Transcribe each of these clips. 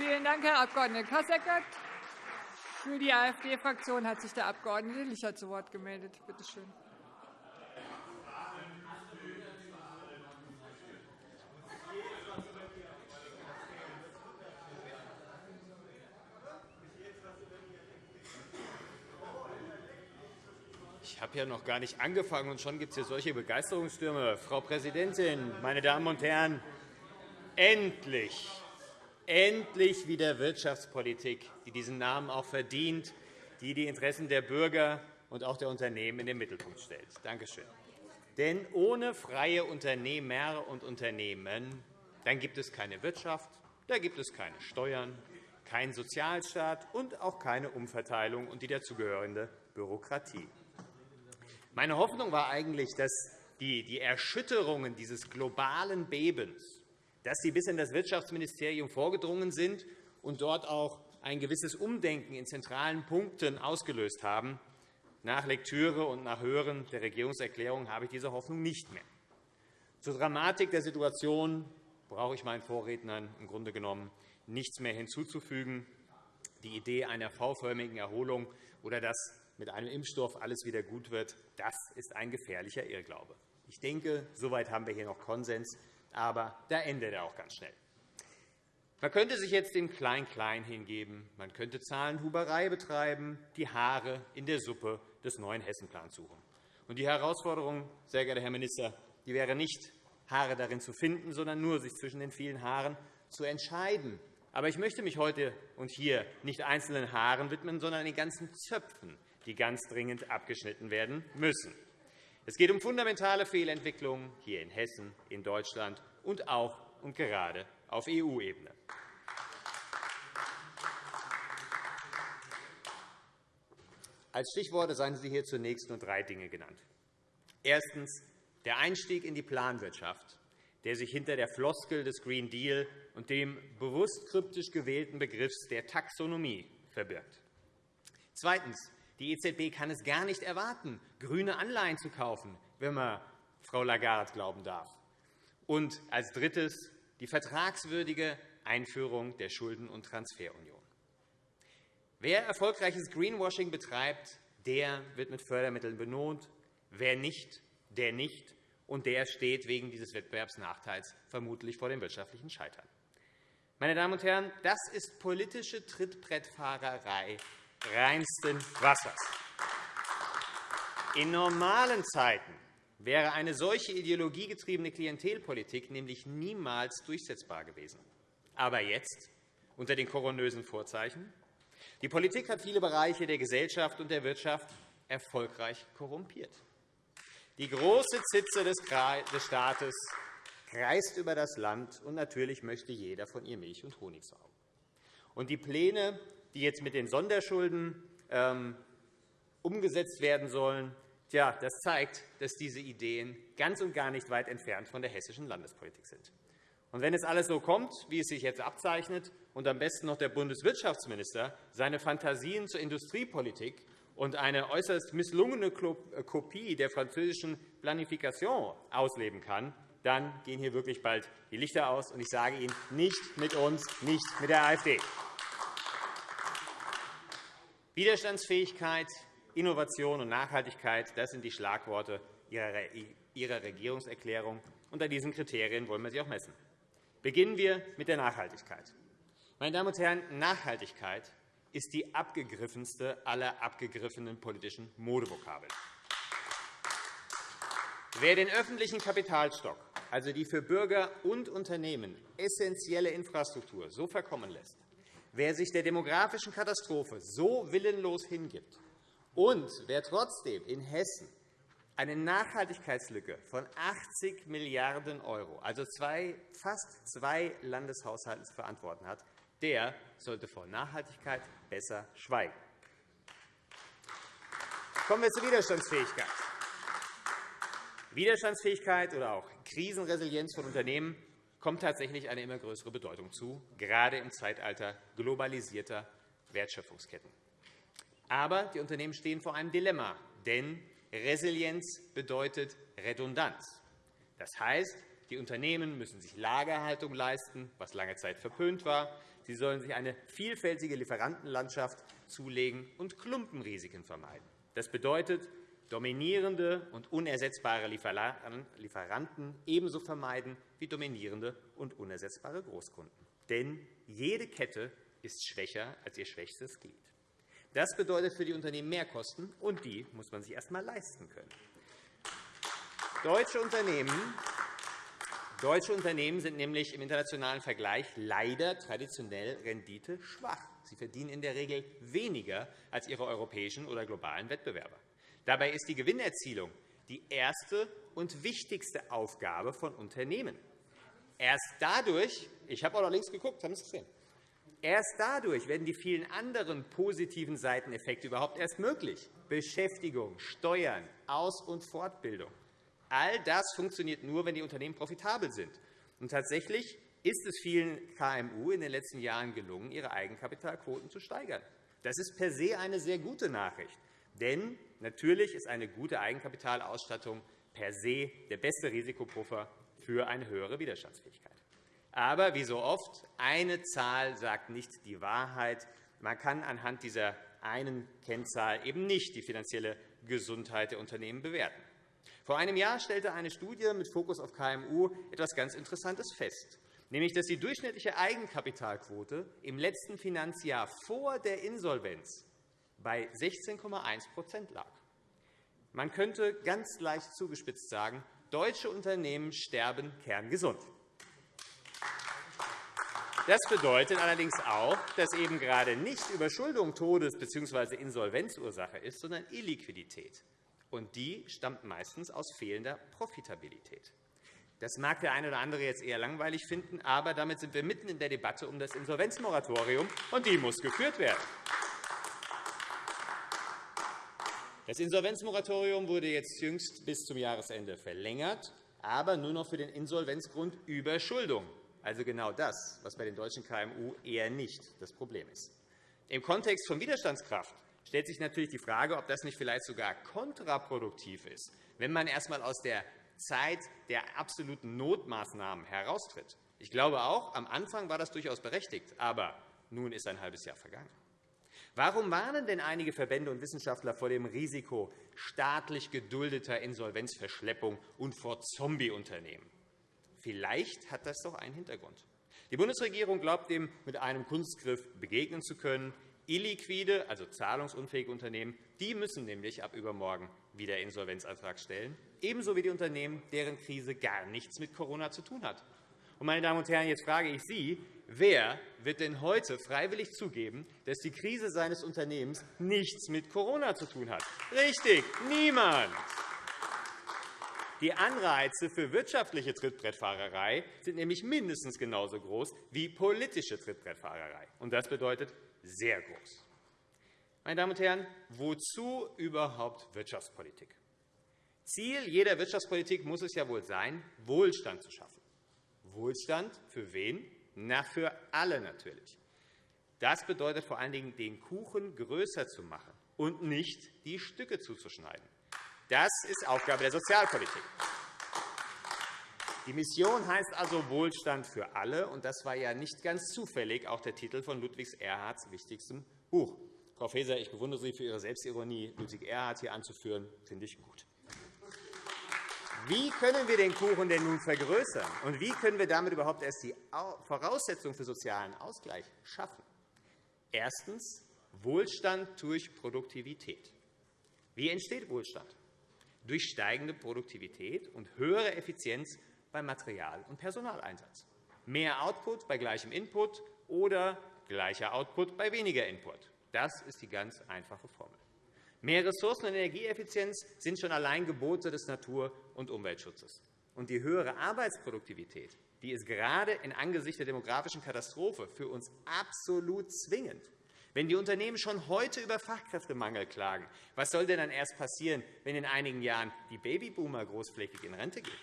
Vielen Dank, Herr Abg. Kasseckert. Für die AfD-Fraktion hat sich der Abg. Licher zu Wort gemeldet. Bitte schön. Ich habe ja noch gar nicht angefangen, und schon gibt es hier solche Begeisterungsstürme. Frau Präsidentin, meine Damen und Herren! Endlich, endlich wieder Wirtschaftspolitik, die diesen Namen auch verdient, die die Interessen der Bürger und auch der Unternehmen in den Mittelpunkt stellt. Danke schön. Denn ohne freie Unternehmer und Unternehmen dann gibt es keine Wirtschaft, da gibt es keine Steuern, keinen Sozialstaat und auch keine Umverteilung und die dazugehörende Bürokratie. Meine Hoffnung war eigentlich, dass die Erschütterungen dieses globalen Bebens dass sie bis in das Wirtschaftsministerium vorgedrungen sind und dort auch ein gewisses Umdenken in zentralen Punkten ausgelöst haben. Nach Lektüre und nach Hören der Regierungserklärung habe ich diese Hoffnung nicht mehr. Zur Dramatik der Situation brauche ich meinen Vorrednern im Grunde genommen nichts mehr hinzuzufügen. Die Idee einer V-förmigen Erholung oder dass mit einem Impfstoff alles wieder gut wird, das ist ein gefährlicher Irrglaube. Ich denke, soweit haben wir hier noch Konsens, aber da endet er auch ganz schnell. Man könnte sich jetzt dem Klein-Klein hingeben. Man könnte Zahlenhuberei betreiben, die Haare in der Suppe des neuen Hessenplans suchen. Und die Herausforderung, sehr geehrter Herr Minister, die wäre nicht, Haare darin zu finden, sondern nur, sich zwischen den vielen Haaren zu entscheiden. Aber ich möchte mich heute und hier nicht einzelnen Haaren widmen, sondern den ganzen Zöpfen, die ganz dringend abgeschnitten werden müssen. Es geht um fundamentale Fehlentwicklungen hier in Hessen, in Deutschland und auch und gerade auf EU-Ebene. Als Stichworte seien Sie hier zunächst nur drei Dinge genannt. Erstens der Einstieg in die Planwirtschaft, der sich hinter der Floskel des Green Deal und dem bewusst kryptisch gewählten Begriff der Taxonomie verbirgt. Zweitens die EZB kann es gar nicht erwarten, grüne Anleihen zu kaufen, wenn man Frau Lagarde glauben darf. Und als Drittes die vertragswürdige Einführung der Schulden- und Transferunion. Wer erfolgreiches Greenwashing betreibt, der wird mit Fördermitteln belohnt. Wer nicht, der nicht. Und der steht wegen dieses Wettbewerbsnachteils vermutlich vor dem wirtschaftlichen Scheitern. Meine Damen und Herren, das ist politische Trittbrettfahrerei reinsten Wassers. In normalen Zeiten wäre eine solche ideologiegetriebene Klientelpolitik nämlich niemals durchsetzbar gewesen. Aber jetzt, unter den koronösen Vorzeichen, die Politik hat viele Bereiche der Gesellschaft und der Wirtschaft erfolgreich korrumpiert. Die große Zitze des Staates kreist über das Land, und natürlich möchte jeder von ihr Milch und Honig saugen. Und die Pläne die jetzt mit den Sonderschulden ähm, umgesetzt werden sollen, ja, das zeigt, dass diese Ideen ganz und gar nicht weit entfernt von der hessischen Landespolitik sind. Und wenn es alles so kommt, wie es sich jetzt abzeichnet, und am besten noch der Bundeswirtschaftsminister seine Fantasien zur Industriepolitik und eine äußerst misslungene äh, Kopie der französischen Planification ausleben kann, dann gehen hier wirklich bald die Lichter aus. Und ich sage Ihnen, nicht mit uns, nicht mit der AfD. Widerstandsfähigkeit, Innovation und Nachhaltigkeit das sind die Schlagworte Ihrer Regierungserklärung. Unter diesen Kriterien wollen wir sie auch messen. Beginnen wir mit der Nachhaltigkeit. Meine Damen und Herren, Nachhaltigkeit ist die abgegriffenste aller abgegriffenen politischen Modevokabeln. Wer den öffentlichen Kapitalstock, also die für Bürger und Unternehmen essentielle Infrastruktur, so verkommen lässt, Wer sich der demografischen Katastrophe so willenlos hingibt und wer trotzdem in Hessen eine Nachhaltigkeitslücke von 80 Milliarden €, also zwei, fast zwei Landeshaushalte zu verantworten hat, der sollte vor Nachhaltigkeit besser schweigen. Kommen wir zur Widerstandsfähigkeit. Widerstandsfähigkeit oder auch Krisenresilienz von Unternehmen kommt tatsächlich eine immer größere Bedeutung zu, gerade im Zeitalter globalisierter Wertschöpfungsketten. Aber die Unternehmen stehen vor einem Dilemma, denn Resilienz bedeutet Redundanz. Das heißt, Die Unternehmen müssen sich Lagerhaltung leisten, was lange Zeit verpönt war. Sie sollen sich eine vielfältige Lieferantenlandschaft zulegen und Klumpenrisiken vermeiden. Das bedeutet, dominierende und unersetzbare Lieferanten ebenso vermeiden wie dominierende und unersetzbare Großkunden. Denn jede Kette ist schwächer als ihr schwächstes Glied. Das bedeutet für die Unternehmen Mehrkosten, und die muss man sich erst einmal leisten können. Deutsche Unternehmen Deutsche Unternehmen sind nämlich im internationalen Vergleich leider traditionell renditeschwach. Sie verdienen in der Regel weniger als ihre europäischen oder globalen Wettbewerber. Dabei ist die Gewinnerzielung die erste und wichtigste Aufgabe von Unternehmen. Erst dadurch, ich habe auch noch links geguckt, haben Sie es gesehen, erst dadurch werden die vielen anderen positiven Seiteneffekte überhaupt erst möglich. Beschäftigung, Steuern, Aus- und Fortbildung. All das funktioniert nur, wenn die Unternehmen profitabel sind. Und tatsächlich ist es vielen KMU in den letzten Jahren gelungen, ihre Eigenkapitalquoten zu steigern. Das ist per se eine sehr gute Nachricht. Denn natürlich ist eine gute Eigenkapitalausstattung per se der beste Risikopuffer für eine höhere Widerstandsfähigkeit. Aber wie so oft, eine Zahl sagt nicht die Wahrheit. Man kann anhand dieser einen Kennzahl eben nicht die finanzielle Gesundheit der Unternehmen bewerten. Vor einem Jahr stellte eine Studie mit Fokus auf KMU etwas ganz Interessantes fest, nämlich dass die durchschnittliche Eigenkapitalquote im letzten Finanzjahr vor der Insolvenz bei 16,1% lag. Man könnte ganz leicht zugespitzt sagen, deutsche Unternehmen sterben kerngesund. Das bedeutet allerdings auch, dass eben gerade nicht Überschuldung Todes- bzw. Insolvenzursache ist, sondern Illiquidität und die stammt meistens aus fehlender Profitabilität. Das mag der eine oder andere jetzt eher langweilig finden, aber damit sind wir mitten in der Debatte um das Insolvenzmoratorium, und die muss geführt werden. Das Insolvenzmoratorium wurde jetzt jüngst bis zum Jahresende verlängert, aber nur noch für den Insolvenzgrund Überschuldung, also genau das, was bei den deutschen KMU eher nicht das Problem ist. Im Kontext von Widerstandskraft stellt sich natürlich die Frage, ob das nicht vielleicht sogar kontraproduktiv ist, wenn man erst einmal aus der Zeit der absoluten Notmaßnahmen heraustritt. Ich glaube auch, am Anfang war das durchaus berechtigt, aber nun ist ein halbes Jahr vergangen. Warum warnen denn einige Verbände und Wissenschaftler vor dem Risiko staatlich geduldeter Insolvenzverschleppung und vor Zombieunternehmen? Vielleicht hat das doch einen Hintergrund. Die Bundesregierung glaubt dem mit einem Kunstgriff begegnen zu können. Illiquide, also zahlungsunfähige Unternehmen, die müssen nämlich ab übermorgen wieder Insolvenzantrag stellen, ebenso wie die Unternehmen, deren Krise gar nichts mit Corona zu tun hat. Meine Damen und Herren, jetzt frage ich Sie, wer wird denn heute freiwillig zugeben, dass die Krise seines Unternehmens nichts mit Corona zu tun hat? Richtig, niemand. Die Anreize für wirtschaftliche Trittbrettfahrerei sind nämlich mindestens genauso groß wie politische Trittbrettfahrerei. Das bedeutet, sehr groß. Meine Damen und Herren, wozu überhaupt Wirtschaftspolitik? Ziel jeder Wirtschaftspolitik muss es ja wohl sein, Wohlstand zu schaffen. Wohlstand für wen? Na, für alle natürlich. Das bedeutet vor allen Dingen, den Kuchen größer zu machen und nicht die Stücke zuzuschneiden. Das ist Aufgabe der Sozialpolitik. Die Mission heißt also Wohlstand für alle, und das war ja nicht ganz zufällig auch der Titel von Ludwig Erhards wichtigstem Buch. Frau Faeser, ich bewundere Sie für Ihre Selbstironie. Ludwig Erhard hier anzuführen, finde ich gut. Wie können wir den Kuchen denn nun vergrößern, und wie können wir damit überhaupt erst die Voraussetzungen für sozialen Ausgleich schaffen? Erstens. Wohlstand durch Produktivität. Wie entsteht Wohlstand? Durch steigende Produktivität und höhere Effizienz beim Material- und Personaleinsatz. Mehr Output bei gleichem Input oder gleicher Output bei weniger Input. Das ist die ganz einfache Formel. Mehr Ressourcen- und Energieeffizienz sind schon allein Gebote des Natur- und Umweltschutzes. Und die höhere Arbeitsproduktivität die ist gerade in Angesicht der demografischen Katastrophe für uns absolut zwingend. Wenn die Unternehmen schon heute über Fachkräftemangel klagen, was soll denn dann erst passieren, wenn in einigen Jahren die Babyboomer großflächig in Rente gehen?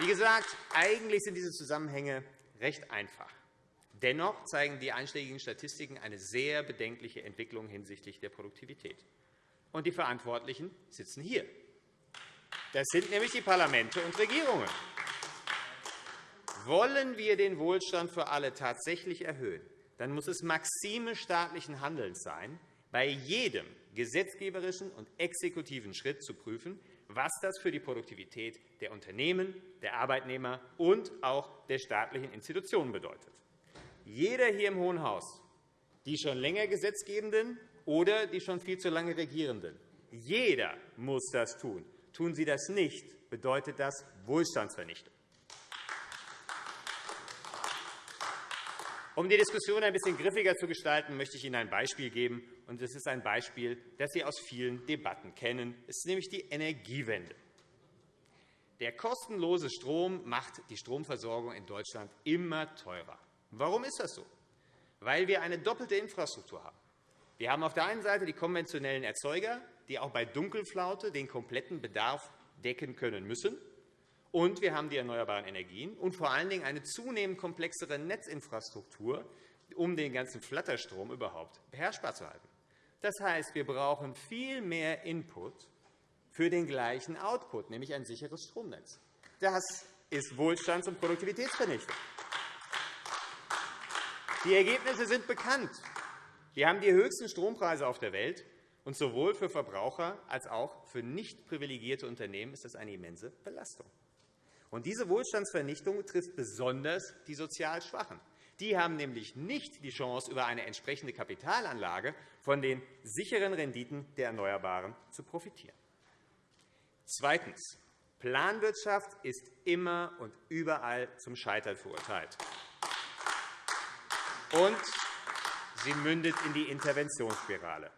Wie gesagt, eigentlich sind diese Zusammenhänge recht einfach. Dennoch zeigen die einschlägigen Statistiken eine sehr bedenkliche Entwicklung hinsichtlich der Produktivität. Und die Verantwortlichen sitzen hier. Das sind nämlich die Parlamente und Regierungen. Wollen wir den Wohlstand für alle tatsächlich erhöhen, dann muss es Maxime staatlichen Handelns sein, bei jedem gesetzgeberischen und exekutiven Schritt zu prüfen, was das für die Produktivität der Unternehmen, der Arbeitnehmer und auch der staatlichen Institutionen bedeutet. Jeder hier im Hohen Haus, die schon länger Gesetzgebenden oder die schon viel zu lange Regierenden, jeder muss das tun. Tun Sie das nicht, bedeutet das Wohlstandsvernichtung. Um die Diskussion ein bisschen griffiger zu gestalten, möchte ich Ihnen ein Beispiel geben. Und es ist ein Beispiel, das Sie aus vielen Debatten kennen. Es ist nämlich die Energiewende. Der kostenlose Strom macht die Stromversorgung in Deutschland immer teurer. Warum ist das so? Weil wir eine doppelte Infrastruktur haben. Wir haben auf der einen Seite die konventionellen Erzeuger, die auch bei Dunkelflaute den kompletten Bedarf decken können müssen. Und wir haben die erneuerbaren Energien und vor allen Dingen eine zunehmend komplexere Netzinfrastruktur, um den ganzen Flatterstrom überhaupt beherrschbar zu halten. Das heißt, wir brauchen viel mehr Input für den gleichen Output, nämlich ein sicheres Stromnetz. Das ist Wohlstands- und Produktivitätsvernichtung. Die Ergebnisse sind bekannt. Wir haben die höchsten Strompreise auf der Welt. Und sowohl für Verbraucher als auch für nicht privilegierte Unternehmen ist das eine immense Belastung. Und diese Wohlstandsvernichtung trifft besonders die sozial Schwachen. Die haben nämlich nicht die Chance, über eine entsprechende Kapitalanlage von den sicheren Renditen der Erneuerbaren zu profitieren. Zweitens. Planwirtschaft ist immer und überall zum Scheitern verurteilt. Und sie mündet in die Interventionsspirale.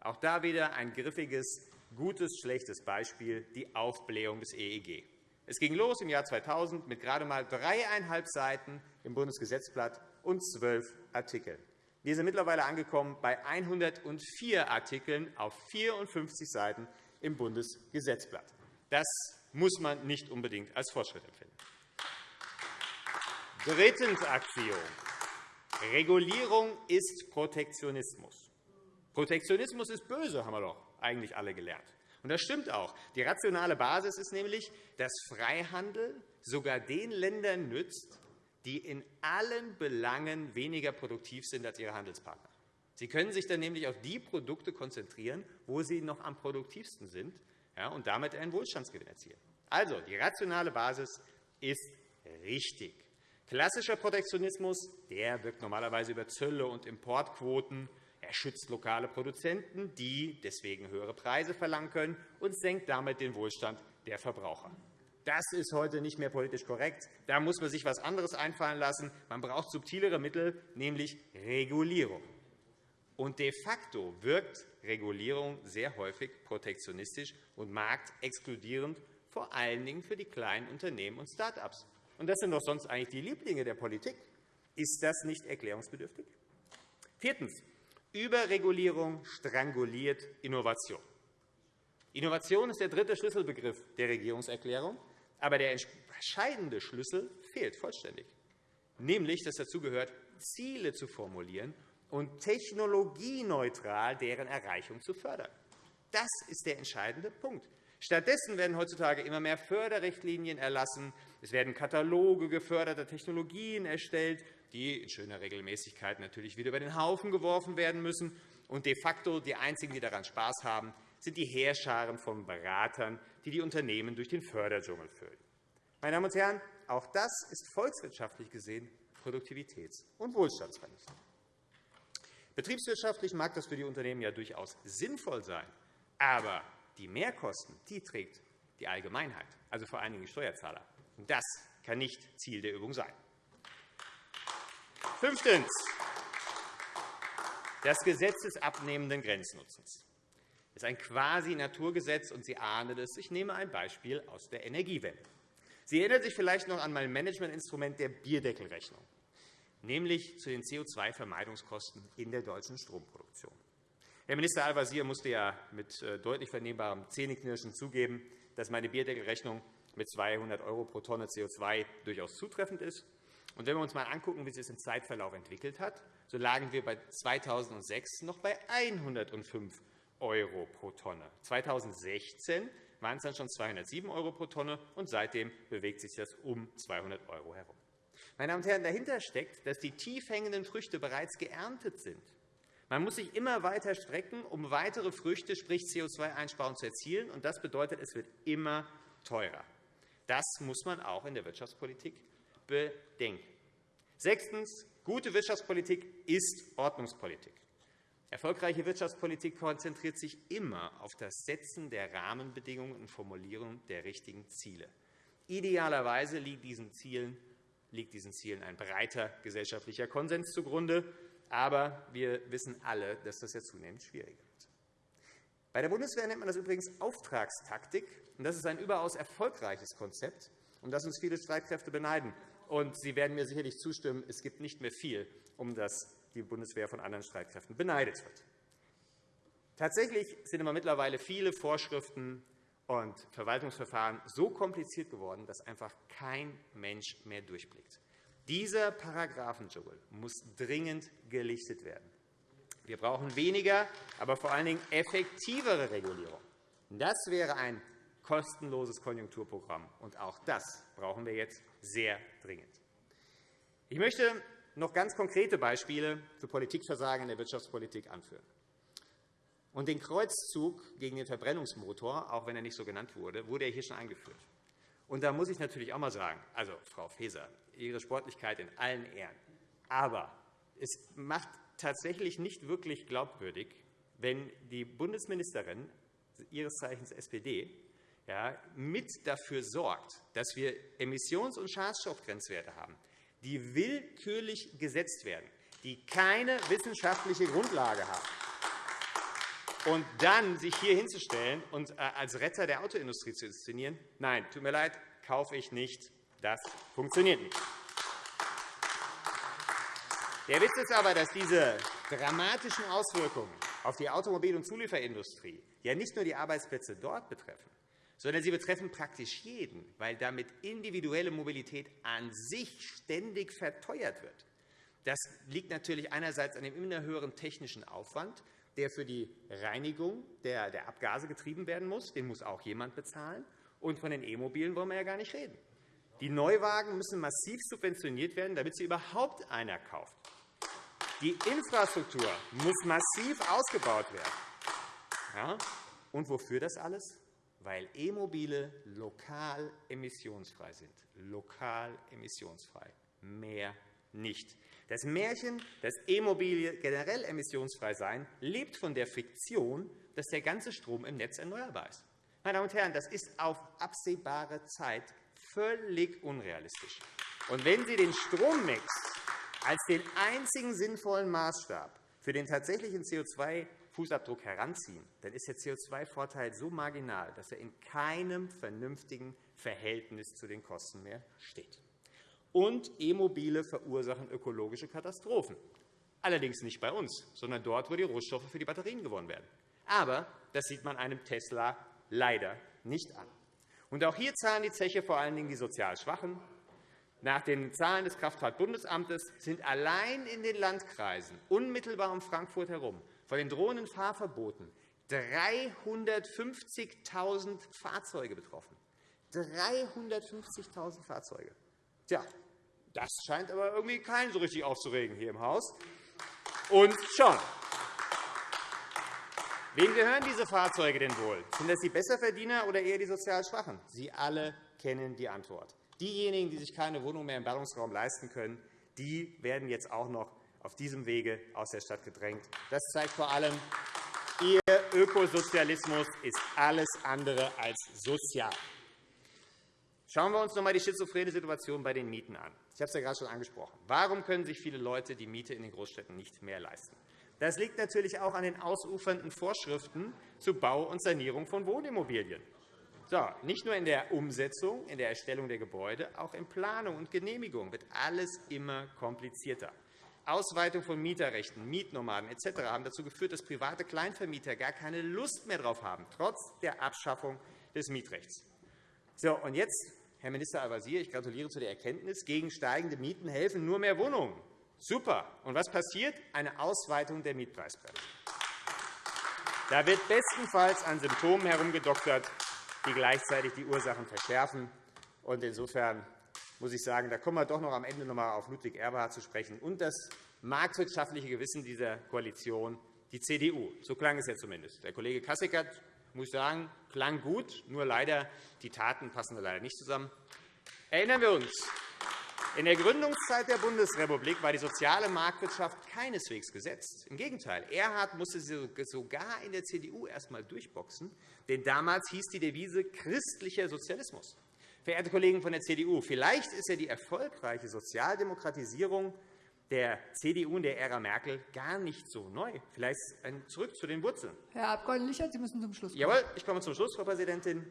Auch da wieder ein griffiges, gutes, schlechtes Beispiel, die Aufblähung des EEG. Es ging los im Jahr 2000 mit gerade einmal dreieinhalb Seiten im Bundesgesetzblatt und zwölf Artikeln. Wir sind mittlerweile angekommen bei 104 Artikeln auf 54 Seiten im Bundesgesetzblatt. Das muss man nicht unbedingt als Fortschritt empfinden. Drittens Axiom. Regulierung ist Protektionismus. Protektionismus ist böse, haben wir doch eigentlich alle gelernt. Und das stimmt auch. Die rationale Basis ist nämlich, dass Freihandel sogar den Ländern nützt, die in allen Belangen weniger produktiv sind als ihre Handelspartner. Sie können sich dann nämlich auf die Produkte konzentrieren, wo sie noch am produktivsten sind und damit einen Wohlstandsgewinn erzielen. Also, die rationale Basis ist richtig. Klassischer Protektionismus der wirkt normalerweise über Zölle und Importquoten er schützt lokale Produzenten, die deswegen höhere Preise verlangen können, und senkt damit den Wohlstand der Verbraucher. Das ist heute nicht mehr politisch korrekt. Da muss man sich etwas anderes einfallen lassen. Man braucht subtilere Mittel, nämlich Regulierung. Und de facto wirkt Regulierung sehr häufig protektionistisch und marktexkludierend, vor allen Dingen für die kleinen Unternehmen und Start-ups. Und das sind doch sonst eigentlich die Lieblinge der Politik. Ist das nicht erklärungsbedürftig? Viertens. Überregulierung stranguliert Innovation. Innovation ist der dritte Schlüsselbegriff der Regierungserklärung, aber der entscheidende Schlüssel fehlt vollständig, nämlich dass dazu gehört, Ziele zu formulieren und technologieneutral deren Erreichung zu fördern. Das ist der entscheidende Punkt. Stattdessen werden heutzutage immer mehr Förderrichtlinien erlassen. Es werden Kataloge geförderter Technologien erstellt, die in schöner Regelmäßigkeit natürlich wieder über den Haufen geworfen werden müssen. Und de facto die einzigen, die daran Spaß haben, sind die Heerscharen von Beratern, die die Unternehmen durch den Förderdschungel führen. Meine Damen und Herren, auch das ist volkswirtschaftlich gesehen Produktivitäts- und Wohlstandsvernichtung. Betriebswirtschaftlich mag das für die Unternehmen ja durchaus sinnvoll sein, aber die Mehrkosten die trägt die Allgemeinheit, also vor allen Dingen die Steuerzahler. Das kann nicht Ziel der Übung sein. Fünftens. Das Gesetz des abnehmenden Grenznutzens ist ein Quasi-Naturgesetz, und Sie ahnen es. Ich nehme ein Beispiel aus der Energiewende. Sie erinnern sich vielleicht noch an mein Managementinstrument der Bierdeckelrechnung, nämlich zu den CO2-Vermeidungskosten in der deutschen Stromproduktion. Herr Minister Al-Wazir musste ja mit äh, deutlich vernehmbarem Zähneknirschen zugeben, dass meine Bierdeckelrechnung mit 200 € pro Tonne CO2 durchaus zutreffend ist. Und wenn wir uns einmal anschauen, wie sich das im Zeitverlauf entwickelt hat, so lagen wir bei 2006 noch bei 105 € pro Tonne. 2016 waren es dann schon 207 € pro Tonne, und seitdem bewegt sich das um 200 € herum. Meine Damen und Herren, dahinter steckt, dass die tief hängenden Früchte bereits geerntet sind. Man muss sich immer weiter strecken, um weitere Früchte, sprich CO2-Einsparungen, zu erzielen. und Das bedeutet, es wird immer teurer. Das muss man auch in der Wirtschaftspolitik bedenken. Sechstens. Gute Wirtschaftspolitik ist Ordnungspolitik. Erfolgreiche Wirtschaftspolitik konzentriert sich immer auf das Setzen der Rahmenbedingungen und Formulierung der richtigen Ziele. Idealerweise liegt diesen Zielen, liegt diesen Zielen ein breiter gesellschaftlicher Konsens zugrunde. Aber wir wissen alle, dass das ja zunehmend schwieriger wird. Bei der Bundeswehr nennt man das übrigens Auftragstaktik. Das ist ein überaus erfolgreiches Konzept, um das uns viele Streitkräfte beneiden. Und Sie werden mir sicherlich zustimmen, es gibt nicht mehr viel, um das die Bundeswehr von anderen Streitkräften beneidet wird. Tatsächlich sind aber mittlerweile viele Vorschriften und Verwaltungsverfahren so kompliziert geworden, dass einfach kein Mensch mehr durchblickt. Dieser Paragraphendschungel muss dringend gelichtet werden. Wir brauchen weniger, aber vor allen Dingen effektivere Regulierung. Das wäre ein kostenloses Konjunkturprogramm, und auch das brauchen wir jetzt sehr dringend. Ich möchte noch ganz konkrete Beispiele für Politikversagen in der Wirtschaftspolitik anführen. Und den Kreuzzug gegen den Verbrennungsmotor, auch wenn er nicht so genannt wurde, wurde er hier schon eingeführt. Und da muss ich natürlich auch einmal sagen, also Frau Faeser, Ihre Sportlichkeit in allen Ehren. Aber es macht tatsächlich nicht wirklich glaubwürdig, wenn die Bundesministerin ihres Zeichens SPD ja, mit dafür sorgt, dass wir Emissions- und Schadstoffgrenzwerte haben, die willkürlich gesetzt werden, die keine wissenschaftliche Grundlage haben. Und dann sich hier hinzustellen und äh, als Retter der Autoindustrie zu inszenieren, nein, tut mir leid, kaufe ich nicht. Das funktioniert nicht. Der Witz ist aber, dass diese dramatischen Auswirkungen auf die Automobil- und Zulieferindustrie ja nicht nur die Arbeitsplätze dort betreffen, sondern sie betreffen praktisch jeden, weil damit individuelle Mobilität an sich ständig verteuert wird. Das liegt natürlich einerseits an dem immer höheren technischen Aufwand, der für die Reinigung der Abgase getrieben werden muss. Den muss auch jemand bezahlen. Und von den E-Mobilen wollen wir ja gar nicht reden. Die Neuwagen müssen massiv subventioniert werden, damit sie überhaupt einer kauft. Die Infrastruktur muss massiv ausgebaut werden. Und wofür das alles? Weil E-Mobile lokal emissionsfrei sind. Lokal emissionsfrei. Mehr nicht. Das Märchen, dass E-Mobile generell emissionsfrei seien, lebt von der Fiktion, dass der ganze Strom im Netz erneuerbar ist. Meine Damen und Herren, das ist auf absehbare Zeit völlig unrealistisch. Und wenn Sie den Strommix als den einzigen sinnvollen Maßstab für den tatsächlichen CO2-Fußabdruck heranziehen, dann ist der CO2-Vorteil so marginal, dass er in keinem vernünftigen Verhältnis zu den Kosten mehr steht. Und E-Mobile verursachen ökologische Katastrophen. Allerdings nicht bei uns, sondern dort, wo die Rohstoffe für die Batterien gewonnen werden. Aber das sieht man einem Tesla leider nicht an. Und auch hier zahlen die Zeche vor allen Dingen die sozial Schwachen. Nach den Zahlen des Kraftfahrtbundesamtes sind allein in den Landkreisen unmittelbar um Frankfurt herum von den drohenden Fahrverboten 350.000 Fahrzeuge betroffen. 350.000 Fahrzeuge. Tja, das scheint aber irgendwie keinen so richtig aufzuregen hier im Haus. Und schon. Wem gehören diese Fahrzeuge denn wohl? Sind das die Besserverdiener oder eher die sozial Schwachen? Sie alle kennen die Antwort. Diejenigen, die sich keine Wohnung mehr im Ballungsraum leisten können, die werden jetzt auch noch auf diesem Wege aus der Stadt gedrängt. Das zeigt vor allem, Ihr Ökosozialismus ist alles andere als sozial. Schauen wir uns noch einmal die schizophrene Situation bei den Mieten an. Ich habe es ja gerade schon angesprochen. Warum können sich viele Leute die Miete in den Großstädten nicht mehr leisten? Das liegt natürlich auch an den ausufernden Vorschriften zur Bau und Sanierung von Wohnimmobilien. So, nicht nur in der Umsetzung, in der Erstellung der Gebäude, auch in Planung und Genehmigung wird alles immer komplizierter. Ausweitung von Mieterrechten, Mietnomaden etc. haben dazu geführt, dass private Kleinvermieter gar keine Lust mehr darauf haben, trotz der Abschaffung des Mietrechts. So, und jetzt, Herr Minister Al-Wazir, ich gratuliere zu der Erkenntnis, gegen steigende Mieten helfen nur mehr Wohnungen. Super. Und was passiert? Eine Ausweitung der Mietpreisbremse. Da wird bestenfalls an Symptomen herumgedoktert, die gleichzeitig die Ursachen verschärfen. Insofern muss ich sagen, da kommen wir doch noch am Ende noch einmal auf Ludwig Erhard zu sprechen und das marktwirtschaftliche Gewissen dieser Koalition, die CDU. So klang es ja zumindest. Der Kollege Kasseckert, muss ich sagen, klang gut, nur leider die Taten passen leider nicht zusammen. Erinnern wir uns, in der Gründungszeit der Bundesrepublik war die soziale Marktwirtschaft keineswegs gesetzt. Im Gegenteil. Erhard musste sie sogar in der CDU erst einmal durchboxen, denn damals hieß die Devise christlicher Sozialismus. Verehrte Kollegen von der CDU, vielleicht ist ja die erfolgreiche Sozialdemokratisierung der CDU in der Ära Merkel gar nicht so neu. Vielleicht zurück zu den Wurzeln. Herr Abg. Lichert, Sie müssen zum Schluss kommen. Jawohl, ich komme zum Schluss, Frau Präsidentin.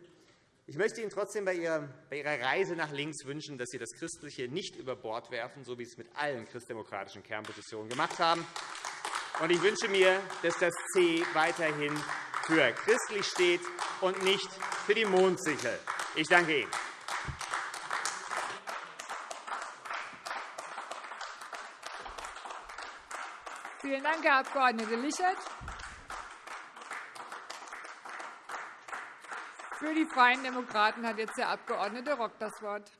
Ich möchte Ihnen trotzdem bei Ihrer Reise nach links wünschen, dass Sie das Christliche nicht über Bord werfen, so wie Sie es mit allen christdemokratischen Kernpositionen gemacht haben. Ich wünsche mir, dass das C weiterhin für christlich steht und nicht für die Mondsichel. Ich danke Ihnen. Vielen Dank, Herr Abg. Lichert. Für die Freien Demokraten hat jetzt der Abg. Rock das Wort.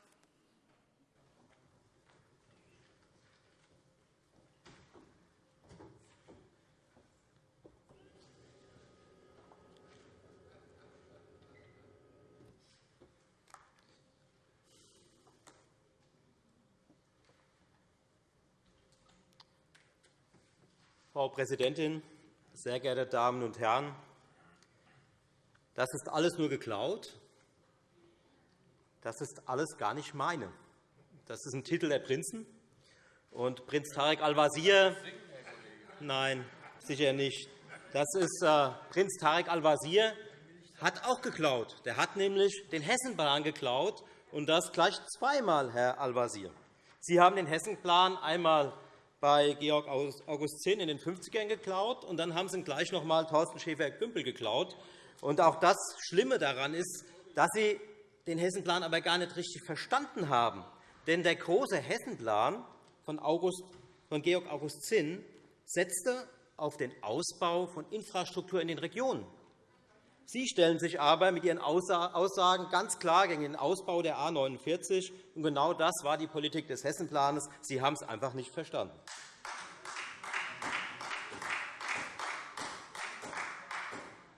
Frau Präsidentin, sehr geehrte Damen und Herren! Das ist alles nur geklaut. Das ist alles gar nicht meine. Das ist ein Titel der Prinzen. Und Prinz Tarek Al-Wazir Nein, sicher nicht. Das ist äh, Prinz Tarek Al-Wazir hat auch geklaut. Der hat nämlich den Hessenplan geklaut, und das gleich zweimal, Herr Al-Wazir. Sie haben den Hessenplan einmal bei Georg August Zinn in den 50ern geklaut, und dann haben Sie ihn gleich noch einmal Thorsten Schäfer-Gümbel geklaut. Und auch das Schlimme daran ist, dass Sie den Hessenplan aber gar nicht richtig verstanden haben. Denn der große Hessenplan von, August, von Georg August Zinn setzte auf den Ausbau von Infrastruktur in den Regionen. Sie stellen sich aber mit Ihren Aussagen ganz klar gegen den Ausbau der A 49. Und genau das war die Politik des Hessenplans. Sie haben es einfach nicht verstanden.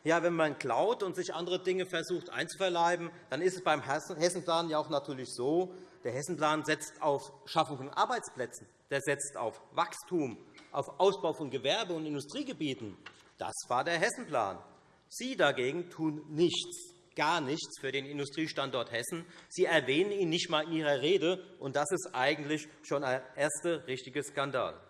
Ja, wenn man klaut und sich andere Dinge versucht einzuverleiben, dann ist es beim Hessenplan ja auch natürlich so, der Hessenplan setzt auf Schaffung von Arbeitsplätzen, der setzt auf Wachstum, auf Ausbau von Gewerbe- und Industriegebieten. Das war der Hessenplan. Sie dagegen tun nichts, gar nichts für den Industriestandort Hessen. Sie erwähnen ihn nicht einmal in Ihrer Rede, und das ist eigentlich schon ein erster richtiger Skandal.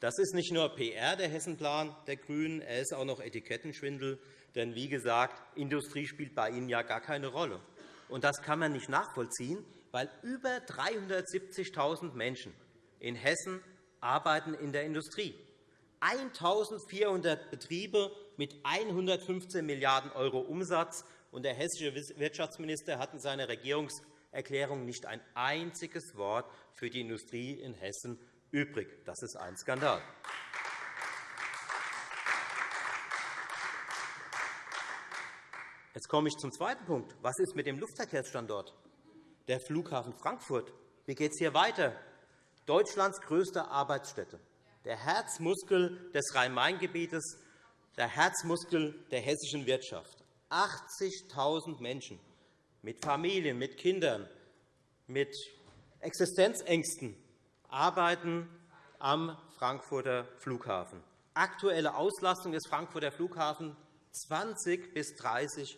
Das ist nicht nur PR, der Hessenplan der GRÜNEN, er ist auch noch Etikettenschwindel. Denn, wie gesagt, Industrie spielt bei Ihnen ja gar keine Rolle. Und das kann man nicht nachvollziehen, weil über 370.000 Menschen in Hessen arbeiten in der Industrie. 1.400 Betriebe mit 115 Milliarden € Umsatz. Und der hessische Wirtschaftsminister hat in seiner Regierungserklärung nicht ein einziges Wort für die Industrie in Hessen übrig. Das ist ein Skandal. Jetzt komme ich zum zweiten Punkt. Was ist mit dem Luftverkehrsstandort? Der Flughafen Frankfurt. Wie geht es hier weiter? Deutschlands größte Arbeitsstätte, der Herzmuskel des Rhein-Main-Gebietes, der Herzmuskel der hessischen Wirtschaft. 80.000 Menschen mit Familien, mit Kindern, mit Existenzängsten arbeiten am Frankfurter Flughafen. Aktuelle Auslastung des Frankfurter Flughafens 20 bis 30%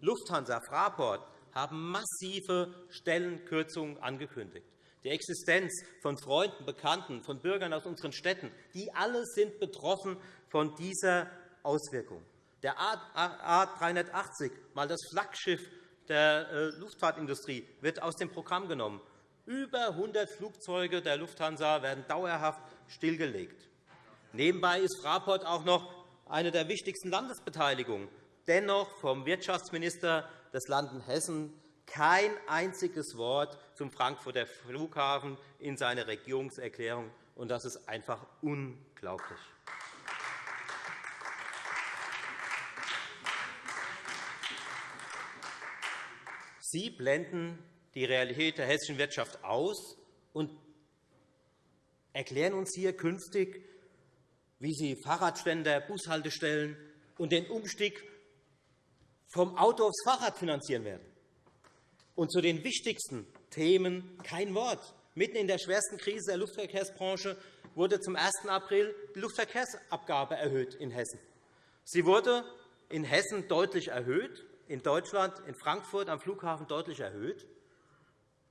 Lufthansa, Fraport haben massive Stellenkürzungen angekündigt die Existenz von Freunden, Bekannten, von Bürgern aus unseren Städten, die alle sind betroffen von dieser Auswirkung. Der A380, mal das Flaggschiff der äh, Luftfahrtindustrie, wird aus dem Programm genommen. Über 100 Flugzeuge der Lufthansa werden dauerhaft stillgelegt. Nebenbei ist Fraport auch noch eine der wichtigsten Landesbeteiligungen. Dennoch vom Wirtschaftsminister des Landes Hessen kein einziges Wort zum Frankfurter Flughafen in seiner Regierungserklärung. Und das ist einfach unglaublich. Sie blenden die Realität der hessischen Wirtschaft aus und erklären uns hier künftig, wie Sie Fahrradständer, Bushaltestellen und den Umstieg vom Auto aufs Fahrrad finanzieren werden. Und zu den wichtigsten Themen kein Wort. Mitten in der schwersten Krise der Luftverkehrsbranche wurde zum 1. April die Luftverkehrsabgabe erhöht in Hessen. Sie wurde in Hessen deutlich erhöht, in Deutschland, in Frankfurt am Flughafen deutlich erhöht.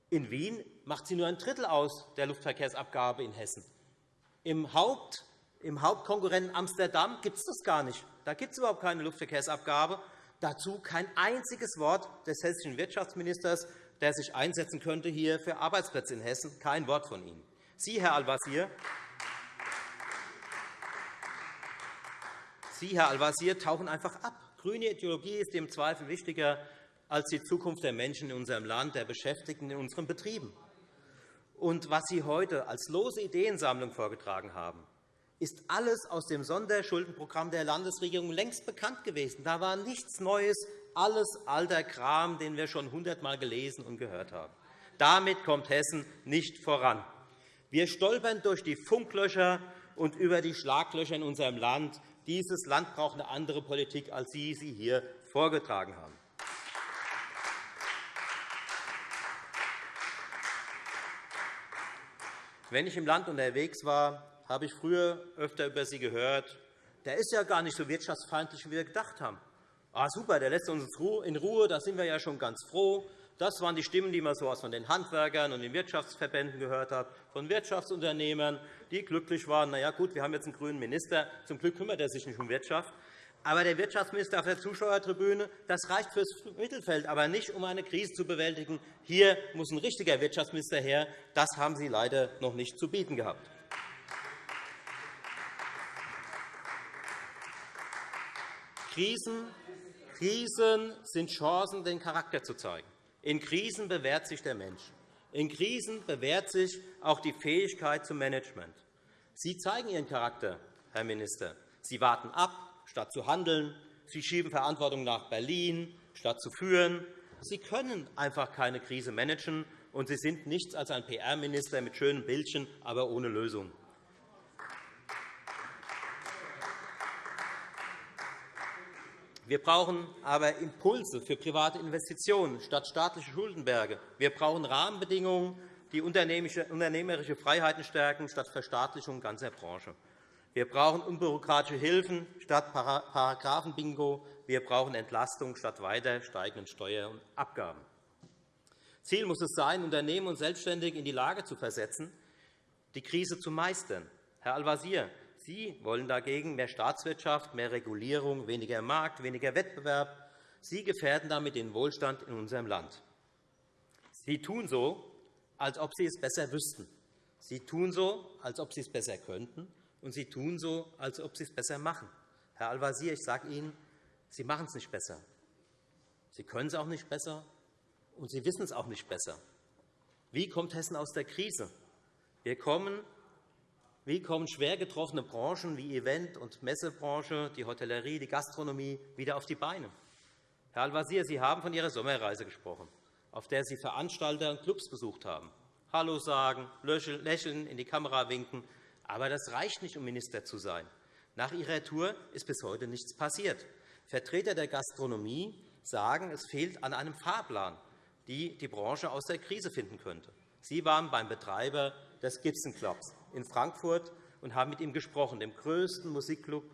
In Wien macht sie nur ein Drittel aus der Luftverkehrsabgabe in Hessen. Im, Haupt, im Hauptkonkurrenten Amsterdam gibt es das gar nicht. Da gibt es überhaupt keine Luftverkehrsabgabe. Dazu kein einziges Wort des hessischen Wirtschaftsministers, der sich einsetzen könnte hier für Arbeitsplätze in Hessen. Kein Wort von Ihnen. Sie, Herr Al-Wazir, Sie, Herr Al-Wazir, tauchen einfach ab. Grüne Ideologie ist im Zweifel wichtiger als die Zukunft der Menschen in unserem Land, der Beschäftigten in unseren Betrieben. Und was Sie heute als lose Ideensammlung vorgetragen haben, ist alles aus dem Sonderschuldenprogramm der Landesregierung längst bekannt gewesen. Da war nichts Neues, alles alter Kram, den wir schon hundertmal gelesen und gehört haben. Damit kommt Hessen nicht voran. Wir stolpern durch die Funklöcher und über die Schlaglöcher in unserem Land. Dieses Land braucht eine andere Politik, als Sie sie hier vorgetragen haben. Wenn ich im Land unterwegs war, habe ich früher öfter über Sie gehört, der ist ja gar nicht so wirtschaftsfeindlich, wie wir gedacht haben. Ah, super, der lässt uns in Ruhe, da sind wir ja schon ganz froh. Das waren die Stimmen, die man so von den Handwerkern und den Wirtschaftsverbänden gehört hat, von Wirtschaftsunternehmern, die glücklich waren. Na ja, gut, wir haben jetzt einen grünen Minister. Zum Glück kümmert er sich nicht um Wirtschaft. Aber der Wirtschaftsminister auf der Zuschauertribüne, das reicht fürs Mittelfeld, aber nicht, um eine Krise zu bewältigen. Hier muss ein richtiger Wirtschaftsminister her. Das haben Sie leider noch nicht zu bieten gehabt. Krisen, Krisen sind Chancen, den Charakter zu zeigen. In Krisen bewährt sich der Mensch. In Krisen bewährt sich auch die Fähigkeit zum Management. Sie zeigen Ihren Charakter, Herr Minister. Sie warten ab, statt zu handeln. Sie schieben Verantwortung nach Berlin, statt zu führen. Sie können einfach keine Krise managen, und Sie sind nichts als ein PR-Minister mit schönen Bildchen, aber ohne Lösung. Wir brauchen aber Impulse für private Investitionen statt staatliche Schuldenberge. Wir brauchen Rahmenbedingungen, die unternehmerische Freiheiten stärken, statt Verstaatlichung ganzer Branche. Wir brauchen unbürokratische Hilfen statt Paragraphenbingo. Wir brauchen Entlastung statt weiter steigenden Steuern und Abgaben. Ziel muss es sein, Unternehmen und Selbstständige in die Lage zu versetzen, die Krise zu meistern. Herr Al-Wazir, Sie wollen dagegen mehr Staatswirtschaft, mehr Regulierung, weniger Markt, weniger Wettbewerb. Sie gefährden damit den Wohlstand in unserem Land. Sie tun so, als ob Sie es besser wüssten. Sie tun so, als ob Sie es besser könnten, und Sie tun so, als ob Sie es besser machen. Herr Al-Wazir, ich sage Ihnen, Sie machen es nicht besser. Sie können es auch nicht besser, und Sie wissen es auch nicht besser. Wie kommt Hessen aus der Krise? Wir kommen wie kommen schwer getroffene Branchen wie Event- und Messebranche, die Hotellerie, die Gastronomie wieder auf die Beine? Herr Al-Wazir, Sie haben von Ihrer Sommerreise gesprochen, auf der Sie Veranstalter und Clubs besucht haben. Hallo sagen, lächeln, in die Kamera winken. Aber das reicht nicht, um Minister zu sein. Nach Ihrer Tour ist bis heute nichts passiert. Vertreter der Gastronomie sagen, es fehlt an einem Fahrplan, die die Branche aus der Krise finden könnte. Sie waren beim Betreiber des Gibson Clubs in Frankfurt und haben mit ihm gesprochen, dem größten Musikclub,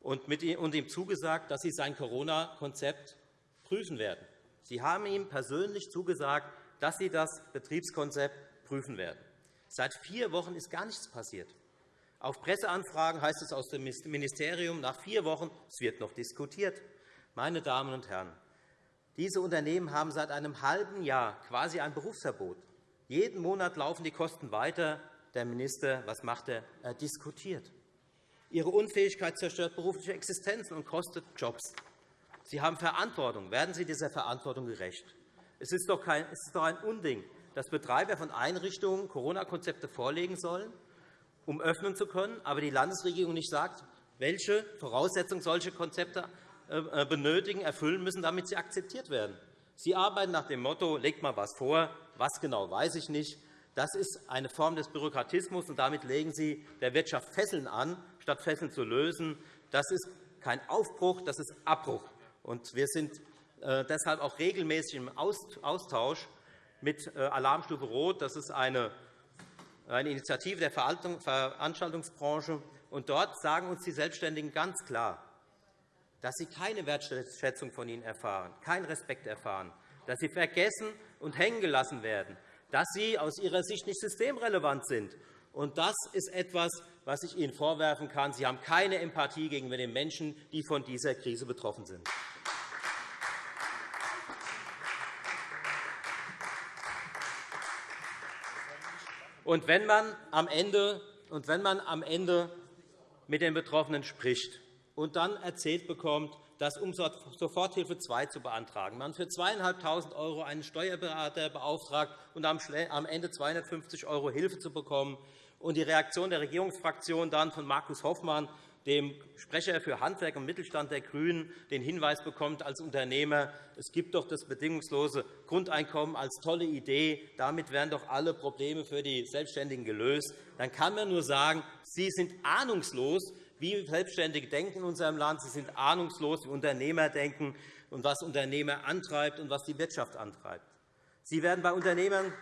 und ihm zugesagt, dass Sie sein Corona-Konzept prüfen werden. Sie haben ihm persönlich zugesagt, dass Sie das Betriebskonzept prüfen werden. Seit vier Wochen ist gar nichts passiert. Auf Presseanfragen heißt es aus dem Ministerium nach vier Wochen, es wird noch diskutiert. Meine Damen und Herren, diese Unternehmen haben seit einem halben Jahr quasi ein Berufsverbot. Jeden Monat laufen die Kosten weiter, der Minister, was macht er? Er diskutiert. Ihre Unfähigkeit zerstört berufliche Existenzen und kostet Jobs. Sie haben Verantwortung. Werden Sie dieser Verantwortung gerecht? Es ist doch, kein, es ist doch ein Unding, dass Betreiber von Einrichtungen Corona-Konzepte vorlegen sollen, um öffnen zu können, aber die Landesregierung nicht sagt, welche Voraussetzungen solche Konzepte äh, benötigen, erfüllen müssen, damit sie akzeptiert werden. Sie arbeiten nach dem Motto, legt mal etwas vor, was genau weiß ich nicht. Das ist eine Form des Bürokratismus, und damit legen Sie der Wirtschaft Fesseln an, statt Fesseln zu lösen. Das ist kein Aufbruch, das ist Abbruch. Und wir sind äh, deshalb auch regelmäßig im Austausch mit äh, Alarmstufe Rot. Das ist eine Initiative der Veranstaltungsbranche. Und dort sagen uns die Selbstständigen ganz klar, dass sie keine Wertschätzung von ihnen erfahren, keinen Respekt erfahren, dass sie vergessen und hängen gelassen werden, dass sie aus ihrer Sicht nicht systemrelevant sind. Und das ist etwas, was ich Ihnen vorwerfen kann. Sie haben keine Empathie gegenüber den Menschen, die von dieser Krise betroffen sind. Und wenn man am Ende, und wenn man am Ende mit den Betroffenen spricht, und dann erzählt bekommt, das um Soforthilfe 2 zu beantragen. Man für 2.500 € einen Steuerberater beauftragt und am Ende 250 € Hilfe zu bekommen. Und die Reaktion der Regierungsfraktion dann von Markus Hoffmann, dem Sprecher für Handwerk und Mittelstand der GRÜNEN, den Hinweis bekommt als Unternehmer, es gibt doch das bedingungslose Grundeinkommen als tolle Idee, damit wären doch alle Probleme für die Selbstständigen gelöst, dann kann man nur sagen, Sie sind ahnungslos, wie Selbstständige denken in unserem Land. Sie sind ahnungslos, wie Unternehmer denken und was Unternehmer antreibt und was die Wirtschaft antreibt. Sie werden bei Unternehmern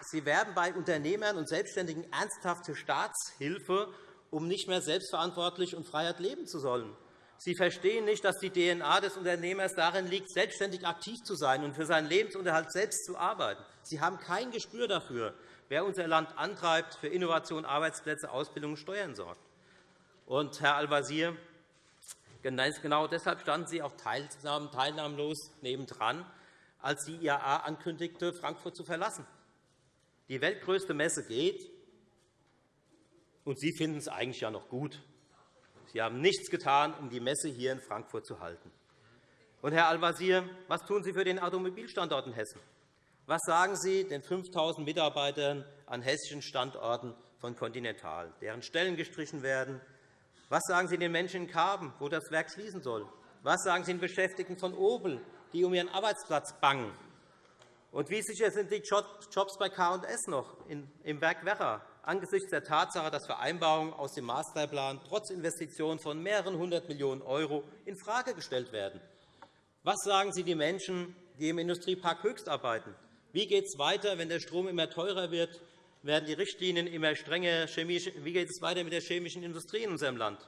Sie werben bei Unternehmern und Selbstständigen ernsthafte Staatshilfe, um nicht mehr selbstverantwortlich und Freiheit leben zu sollen. Sie verstehen nicht, dass die DNA des Unternehmers darin liegt, selbstständig aktiv zu sein und für seinen Lebensunterhalt selbst zu arbeiten. Sie haben kein Gespür dafür, wer unser Land antreibt, für Innovation, Arbeitsplätze, Ausbildung und Steuern sorgt. Und, Herr Al-Wazir, genau deshalb standen Sie auch teilnahmlos nebendran, als die IAA ankündigte, Frankfurt zu verlassen. Die weltgrößte Messe geht, und Sie finden es eigentlich ja noch gut. Sie haben nichts getan, um die Messe hier in Frankfurt zu halten. Und, Herr Al-Wazir, was tun Sie für den Automobilstandort in Hessen? Was sagen Sie den 5.000 Mitarbeitern an hessischen Standorten von Continental, deren Stellen gestrichen werden? Was sagen Sie den Menschen in Karben, wo das Werk schließen soll? Was sagen Sie den Beschäftigten von Opel, die um ihren Arbeitsplatz bangen? Und wie sicher sind die Jobs bei K&S noch im Werk Werra angesichts der Tatsache, dass Vereinbarungen aus dem Masterplan trotz Investitionen von mehreren hundert Millionen € infrage gestellt werden? Was sagen Sie den Menschen, die im Industriepark Höchst arbeiten, wie geht es weiter, wenn der Strom immer teurer wird? Werden die Richtlinien immer strenger? Wie geht es weiter mit der chemischen Industrie in unserem Land?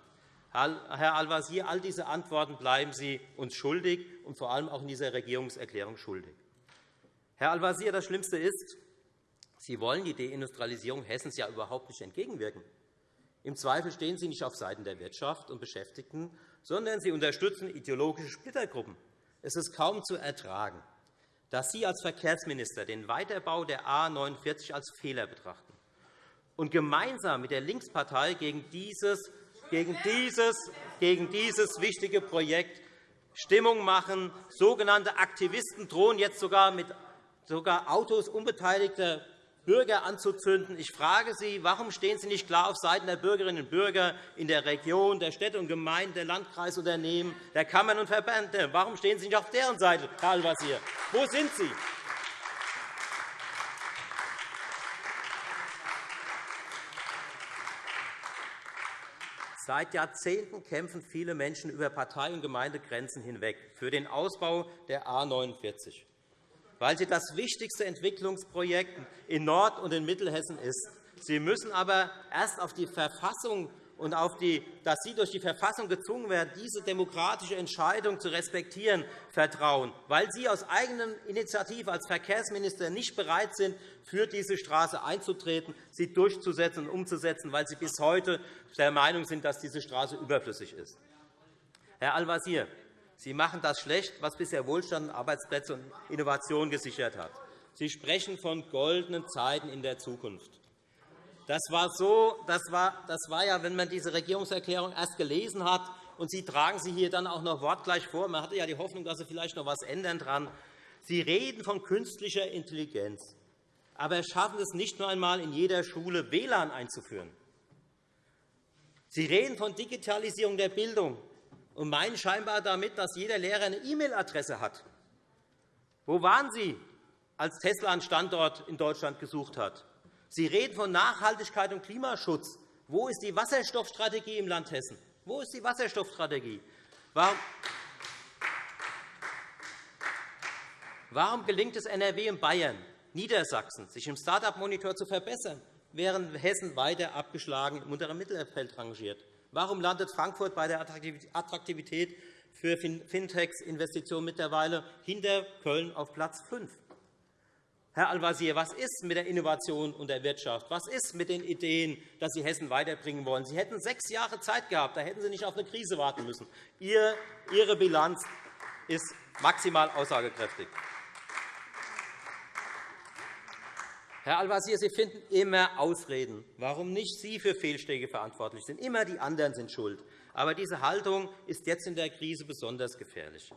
Herr Al-Wazir, all diese Antworten bleiben Sie uns schuldig und vor allem auch in dieser Regierungserklärung schuldig. Herr Al-Wazir, das Schlimmste ist, Sie wollen die Deindustrialisierung Hessens ja überhaupt nicht entgegenwirken. Im Zweifel stehen Sie nicht auf Seiten der Wirtschaft und Beschäftigten, sondern Sie unterstützen ideologische Splittergruppen. Es ist kaum zu ertragen dass Sie als Verkehrsminister den Weiterbau der A 49 als Fehler betrachten und gemeinsam mit der Linkspartei gegen dieses, gegen dieses, gegen dieses wichtige Projekt Stimmung machen. Sogenannte Aktivisten drohen jetzt sogar mit sogar Autos unbeteiligter Bürger anzuzünden. Ich frage Sie, warum stehen Sie nicht klar auf Seiten der Bürgerinnen und Bürger in der Region, der Städte und Gemeinden, der Landkreisunternehmen, der Kammern und Verbände? Warum stehen Sie nicht auf deren Seite, Herr Al-Wazir? Wo sind Sie? Seit Jahrzehnten kämpfen viele Menschen über Partei- und Gemeindegrenzen hinweg für den Ausbau der A 49 weil sie das wichtigste Entwicklungsprojekt in Nord- und in Mittelhessen ist. Sie müssen aber erst auf die Verfassung und auf die, dass Sie durch die Verfassung gezwungen werden, diese demokratische Entscheidung zu respektieren, vertrauen, weil Sie aus eigener Initiative als Verkehrsminister nicht bereit sind, für diese Straße einzutreten, sie durchzusetzen und umzusetzen, weil Sie bis heute der Meinung sind, dass diese Straße überflüssig ist. Herr Al-Wazir, Sie machen das schlecht, was bisher Wohlstand, Arbeitsplätze und Innovation gesichert hat. Sie sprechen von goldenen Zeiten in der Zukunft. Das war, so, das war, das war ja, wenn man diese Regierungserklärung erst gelesen hat, und Sie tragen sie hier dann auch noch wortgleich vor. Man hatte ja die Hoffnung, dass Sie vielleicht noch etwas ändern dran. Sie reden von künstlicher Intelligenz, aber schaffen es nicht nur einmal, in jeder Schule WLAN einzuführen. Sie reden von Digitalisierung der Bildung und meinen scheinbar damit, dass jeder Lehrer eine E-Mail-Adresse hat. Wo waren Sie, als Tesla einen Standort in Deutschland gesucht hat? Sie reden von Nachhaltigkeit und Klimaschutz. Wo ist die Wasserstoffstrategie im Land Hessen? Wo ist die Wasserstoffstrategie? Warum gelingt es NRW und Bayern, Niedersachsen, sich im Start-up-Monitor zu verbessern, während Hessen weiter abgeschlagen im unteren Mittelfeld rangiert? Warum landet Frankfurt bei der Attraktivität für Fintechs-Investitionen mittlerweile hinter Köln auf Platz 5? Herr Al-Wazir, was ist mit der Innovation und der Wirtschaft? Was ist mit den Ideen, dass Sie Hessen weiterbringen wollen? Sie hätten sechs Jahre Zeit gehabt. Da hätten Sie nicht auf eine Krise warten müssen. Ihre Bilanz ist maximal aussagekräftig. Herr Al-Wazir, Sie finden immer Ausreden, warum nicht Sie für Fehlschläge verantwortlich sind. Immer die anderen sind schuld. Aber diese Haltung ist jetzt in der Krise besonders gefährlich.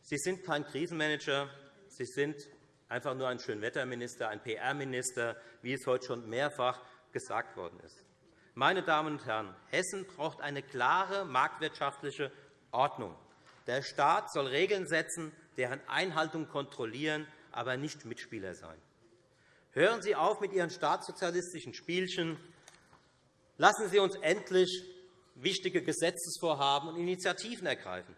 Sie sind kein Krisenmanager. Sie sind einfach nur ein Schönwetterminister, ein PR-Minister, wie es heute schon mehrfach gesagt worden ist. Meine Damen und Herren, Hessen braucht eine klare marktwirtschaftliche Ordnung. Der Staat soll Regeln setzen, deren Einhaltung kontrollieren, aber nicht Mitspieler sein. Hören Sie auf mit Ihren staatssozialistischen Spielchen. Lassen Sie uns endlich wichtige Gesetzesvorhaben und Initiativen ergreifen.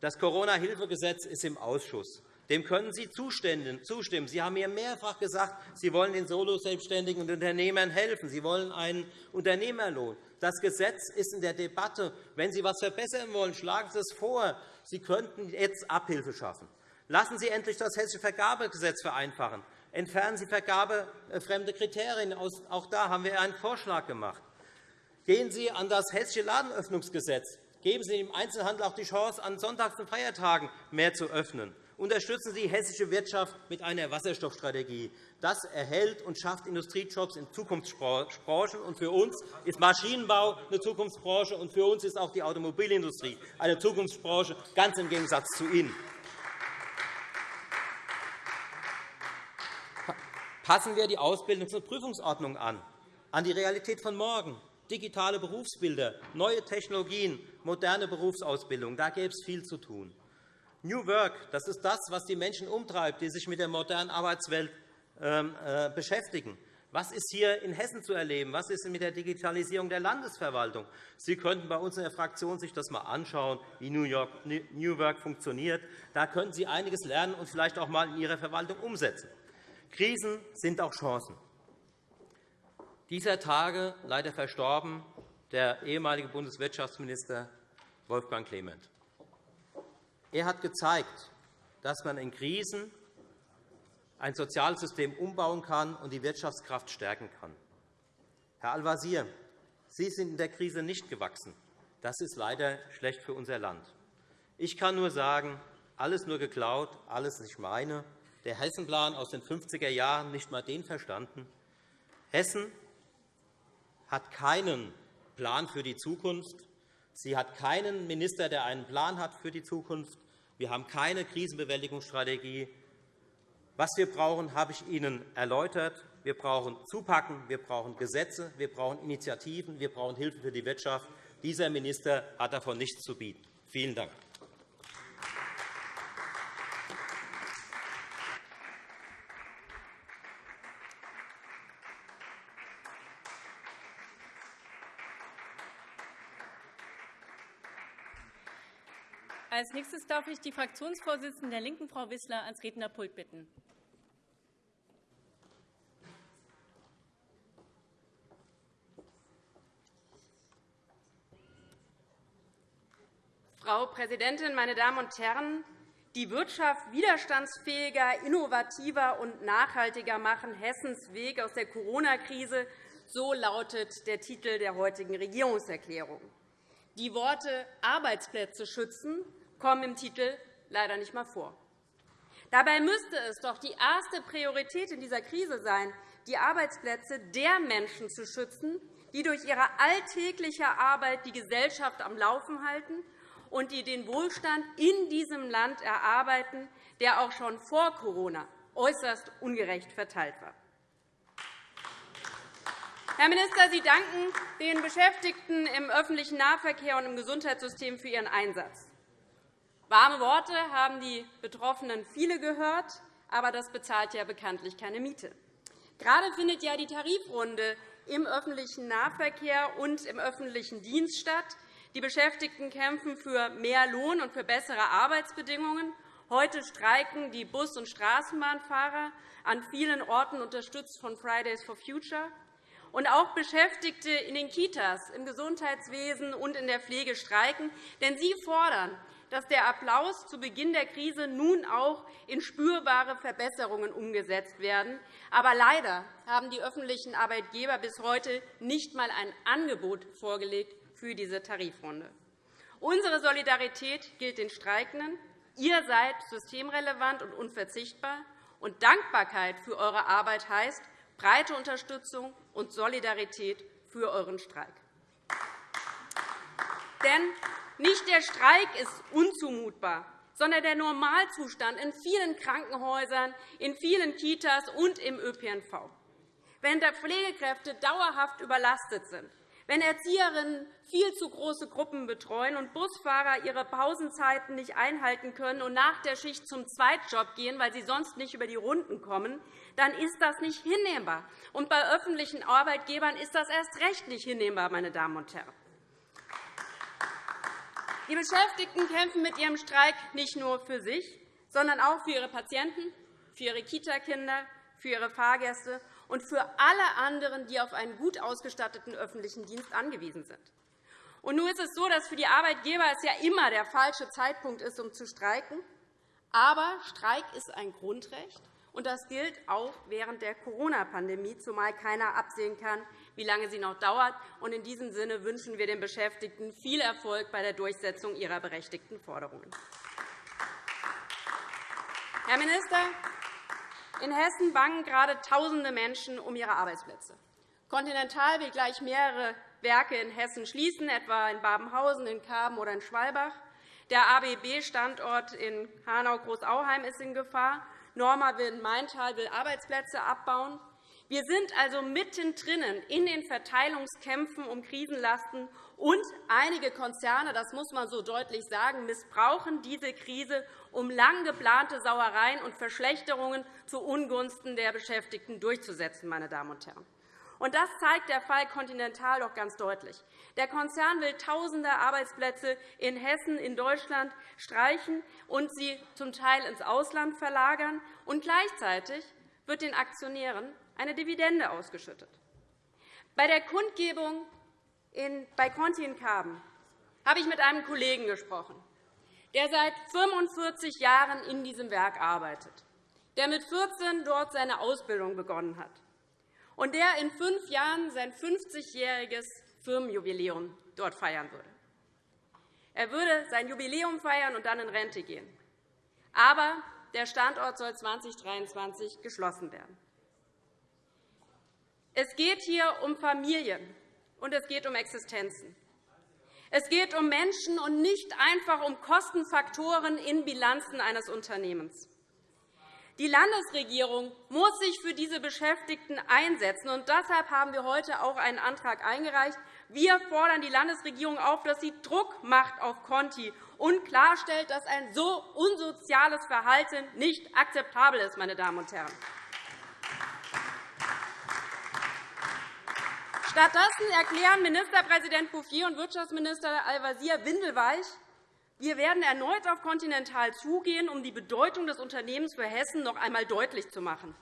Das Corona-Hilfegesetz ist im Ausschuss. Dem können Sie zustimmen. Sie haben mir mehrfach gesagt, Sie wollen den Solo-Selbstständigen und Unternehmern helfen. Sie wollen einen Unternehmerlohn. Das Gesetz ist in der Debatte. Wenn Sie etwas verbessern wollen, schlagen Sie es vor. Sie könnten jetzt Abhilfe schaffen. Lassen Sie endlich das Hessische Vergabegesetz vereinfachen. Entfernen Sie vergabefremde Kriterien. Auch da haben wir einen Vorschlag gemacht. Gehen Sie an das Hessische Ladenöffnungsgesetz. Geben Sie dem Einzelhandel auch die Chance, an Sonntags- und Feiertagen mehr zu öffnen unterstützen Sie die hessische Wirtschaft mit einer Wasserstoffstrategie. Das erhält und schafft Industriejobs in Zukunftsbranchen. Und für uns ist Maschinenbau eine Zukunftsbranche, und für uns ist auch die Automobilindustrie eine Zukunftsbranche, ganz im Gegensatz zu Ihnen. Passen wir die Ausbildungs- und Prüfungsordnung an, an die Realität von morgen, digitale Berufsbilder, neue Technologien, moderne Berufsausbildung. Da gäbe es viel zu tun. New Work, das ist das, was die Menschen umtreibt, die sich mit der modernen Arbeitswelt ähm, äh, beschäftigen. Was ist hier in Hessen zu erleben? Was ist mit der Digitalisierung der Landesverwaltung? Sie könnten bei uns in der Fraktion sich das einmal anschauen, wie New, York, New Work funktioniert. Da könnten Sie einiges lernen und vielleicht auch einmal in Ihrer Verwaltung umsetzen. Krisen sind auch Chancen. Dieser Tage leider verstorben der ehemalige Bundeswirtschaftsminister Wolfgang Clement. Er hat gezeigt, dass man in Krisen ein Sozialsystem umbauen kann und die Wirtschaftskraft stärken kann. Herr Al-Wazir, Sie sind in der Krise nicht gewachsen. Das ist leider schlecht für unser Land. Ich kann nur sagen, alles nur geklaut, alles nicht meine. Der Hessenplan aus den 50er Jahren nicht einmal den verstanden. Hessen hat keinen Plan für die Zukunft. Sie hat keinen Minister, der einen Plan hat für die Zukunft. Wir haben keine Krisenbewältigungsstrategie. Was wir brauchen, habe ich Ihnen erläutert. Wir brauchen Zupacken, wir brauchen Gesetze, wir brauchen Initiativen, wir brauchen Hilfe für die Wirtschaft. Dieser Minister hat davon nichts zu bieten. Vielen Dank. Nächstes darf ich die Fraktionsvorsitzende der LINKEN, Frau Wissler, ans Rednerpult bitten. Frau Präsidentin, meine Damen und Herren! Die Wirtschaft widerstandsfähiger, innovativer und nachhaltiger machen Hessens Weg aus der Corona-Krise. So lautet der Titel der heutigen Regierungserklärung. Die Worte Arbeitsplätze schützen kommen im Titel leider nicht einmal vor. Dabei müsste es doch die erste Priorität in dieser Krise sein, die Arbeitsplätze der Menschen zu schützen, die durch ihre alltägliche Arbeit die Gesellschaft am Laufen halten und die den Wohlstand in diesem Land erarbeiten, der auch schon vor Corona äußerst ungerecht verteilt war. Herr Minister, Sie danken den Beschäftigten im öffentlichen Nahverkehr und im Gesundheitssystem für ihren Einsatz. Warme Worte haben die Betroffenen viele gehört, aber das bezahlt ja bekanntlich keine Miete. Gerade findet ja die Tarifrunde im öffentlichen Nahverkehr und im öffentlichen Dienst statt. Die Beschäftigten kämpfen für mehr Lohn und für bessere Arbeitsbedingungen. Heute streiken die Bus- und Straßenbahnfahrer, an vielen Orten unterstützt von Fridays for Future. Und auch Beschäftigte in den Kitas, im Gesundheitswesen und in der Pflege streiken. Denn sie fordern, dass der Applaus zu Beginn der Krise nun auch in spürbare Verbesserungen umgesetzt werden. Aber leider haben die öffentlichen Arbeitgeber bis heute nicht einmal ein Angebot vorgelegt für diese Tarifrunde. Unsere Solidarität gilt den Streikenden. Ihr seid systemrelevant und unverzichtbar. Und Dankbarkeit für eure Arbeit heißt breite Unterstützung und Solidarität für euren Streik. Denn nicht der Streik ist unzumutbar, sondern der Normalzustand in vielen Krankenhäusern, in vielen Kitas und im ÖPNV. Wenn Pflegekräfte dauerhaft überlastet sind, wenn Erzieherinnen viel zu große Gruppen betreuen und Busfahrer ihre Pausenzeiten nicht einhalten können und nach der Schicht zum Zweitjob gehen, weil sie sonst nicht über die Runden kommen, dann ist das nicht hinnehmbar. Und bei öffentlichen Arbeitgebern ist das erst recht nicht hinnehmbar, meine Damen und Herren. Die Beschäftigten kämpfen mit ihrem Streik nicht nur für sich, sondern auch für ihre Patienten, für ihre Kitakinder, für ihre Fahrgäste und für alle anderen, die auf einen gut ausgestatteten öffentlichen Dienst angewiesen sind. Und nun ist es so, dass für die Arbeitgeber es ja immer der falsche Zeitpunkt ist, um zu streiken. Aber Streik ist ein Grundrecht, und das gilt auch während der Corona-Pandemie, zumal keiner absehen kann, wie lange sie noch dauert. In diesem Sinne wünschen wir den Beschäftigten viel Erfolg bei der Durchsetzung ihrer berechtigten Forderungen. Herr Minister, in Hessen bangen gerade Tausende Menschen um ihre Arbeitsplätze. Continental will gleich mehrere Werke in Hessen schließen, etwa in Babenhausen, in Karben oder in Schwalbach. Der ABB-Standort in Hanau-Großauheim ist in Gefahr. Norma will in Maintal will Arbeitsplätze abbauen. Wir sind also mittendrin in den Verteilungskämpfen um Krisenlasten, und einige Konzerne, das muss man so deutlich sagen, missbrauchen diese Krise, um lang geplante Sauereien und Verschlechterungen zu Ungunsten der Beschäftigten durchzusetzen. Meine Damen und Herren. Und das zeigt der Fall Continental doch ganz deutlich. Der Konzern will Tausende Arbeitsplätze in Hessen, in Deutschland streichen und sie zum Teil ins Ausland verlagern. Und gleichzeitig wird den Aktionären eine Dividende ausgeschüttet. Bei der Kundgebung bei Conti in Karben habe ich mit einem Kollegen gesprochen, der seit 45 Jahren in diesem Werk arbeitet, der mit 14 dort seine Ausbildung begonnen hat und der in fünf Jahren sein 50-jähriges Firmenjubiläum dort feiern würde. Er würde sein Jubiläum feiern und dann in Rente gehen. Aber der Standort soll 2023 geschlossen werden. Es geht hier um Familien, und es geht um Existenzen. Es geht um Menschen und nicht einfach um Kostenfaktoren in Bilanzen eines Unternehmens. Die Landesregierung muss sich für diese Beschäftigten einsetzen. und Deshalb haben wir heute auch einen Antrag eingereicht. Wir fordern die Landesregierung auf, dass sie Druck macht auf Conti und klarstellt, dass ein so unsoziales Verhalten nicht akzeptabel ist. Meine Damen und Herren. Stattdessen erklären Ministerpräsident Bouffier und Wirtschaftsminister Al-Wazir windelweich, wir werden erneut auf Continental zugehen, um die Bedeutung des Unternehmens für Hessen noch einmal deutlich zu machen.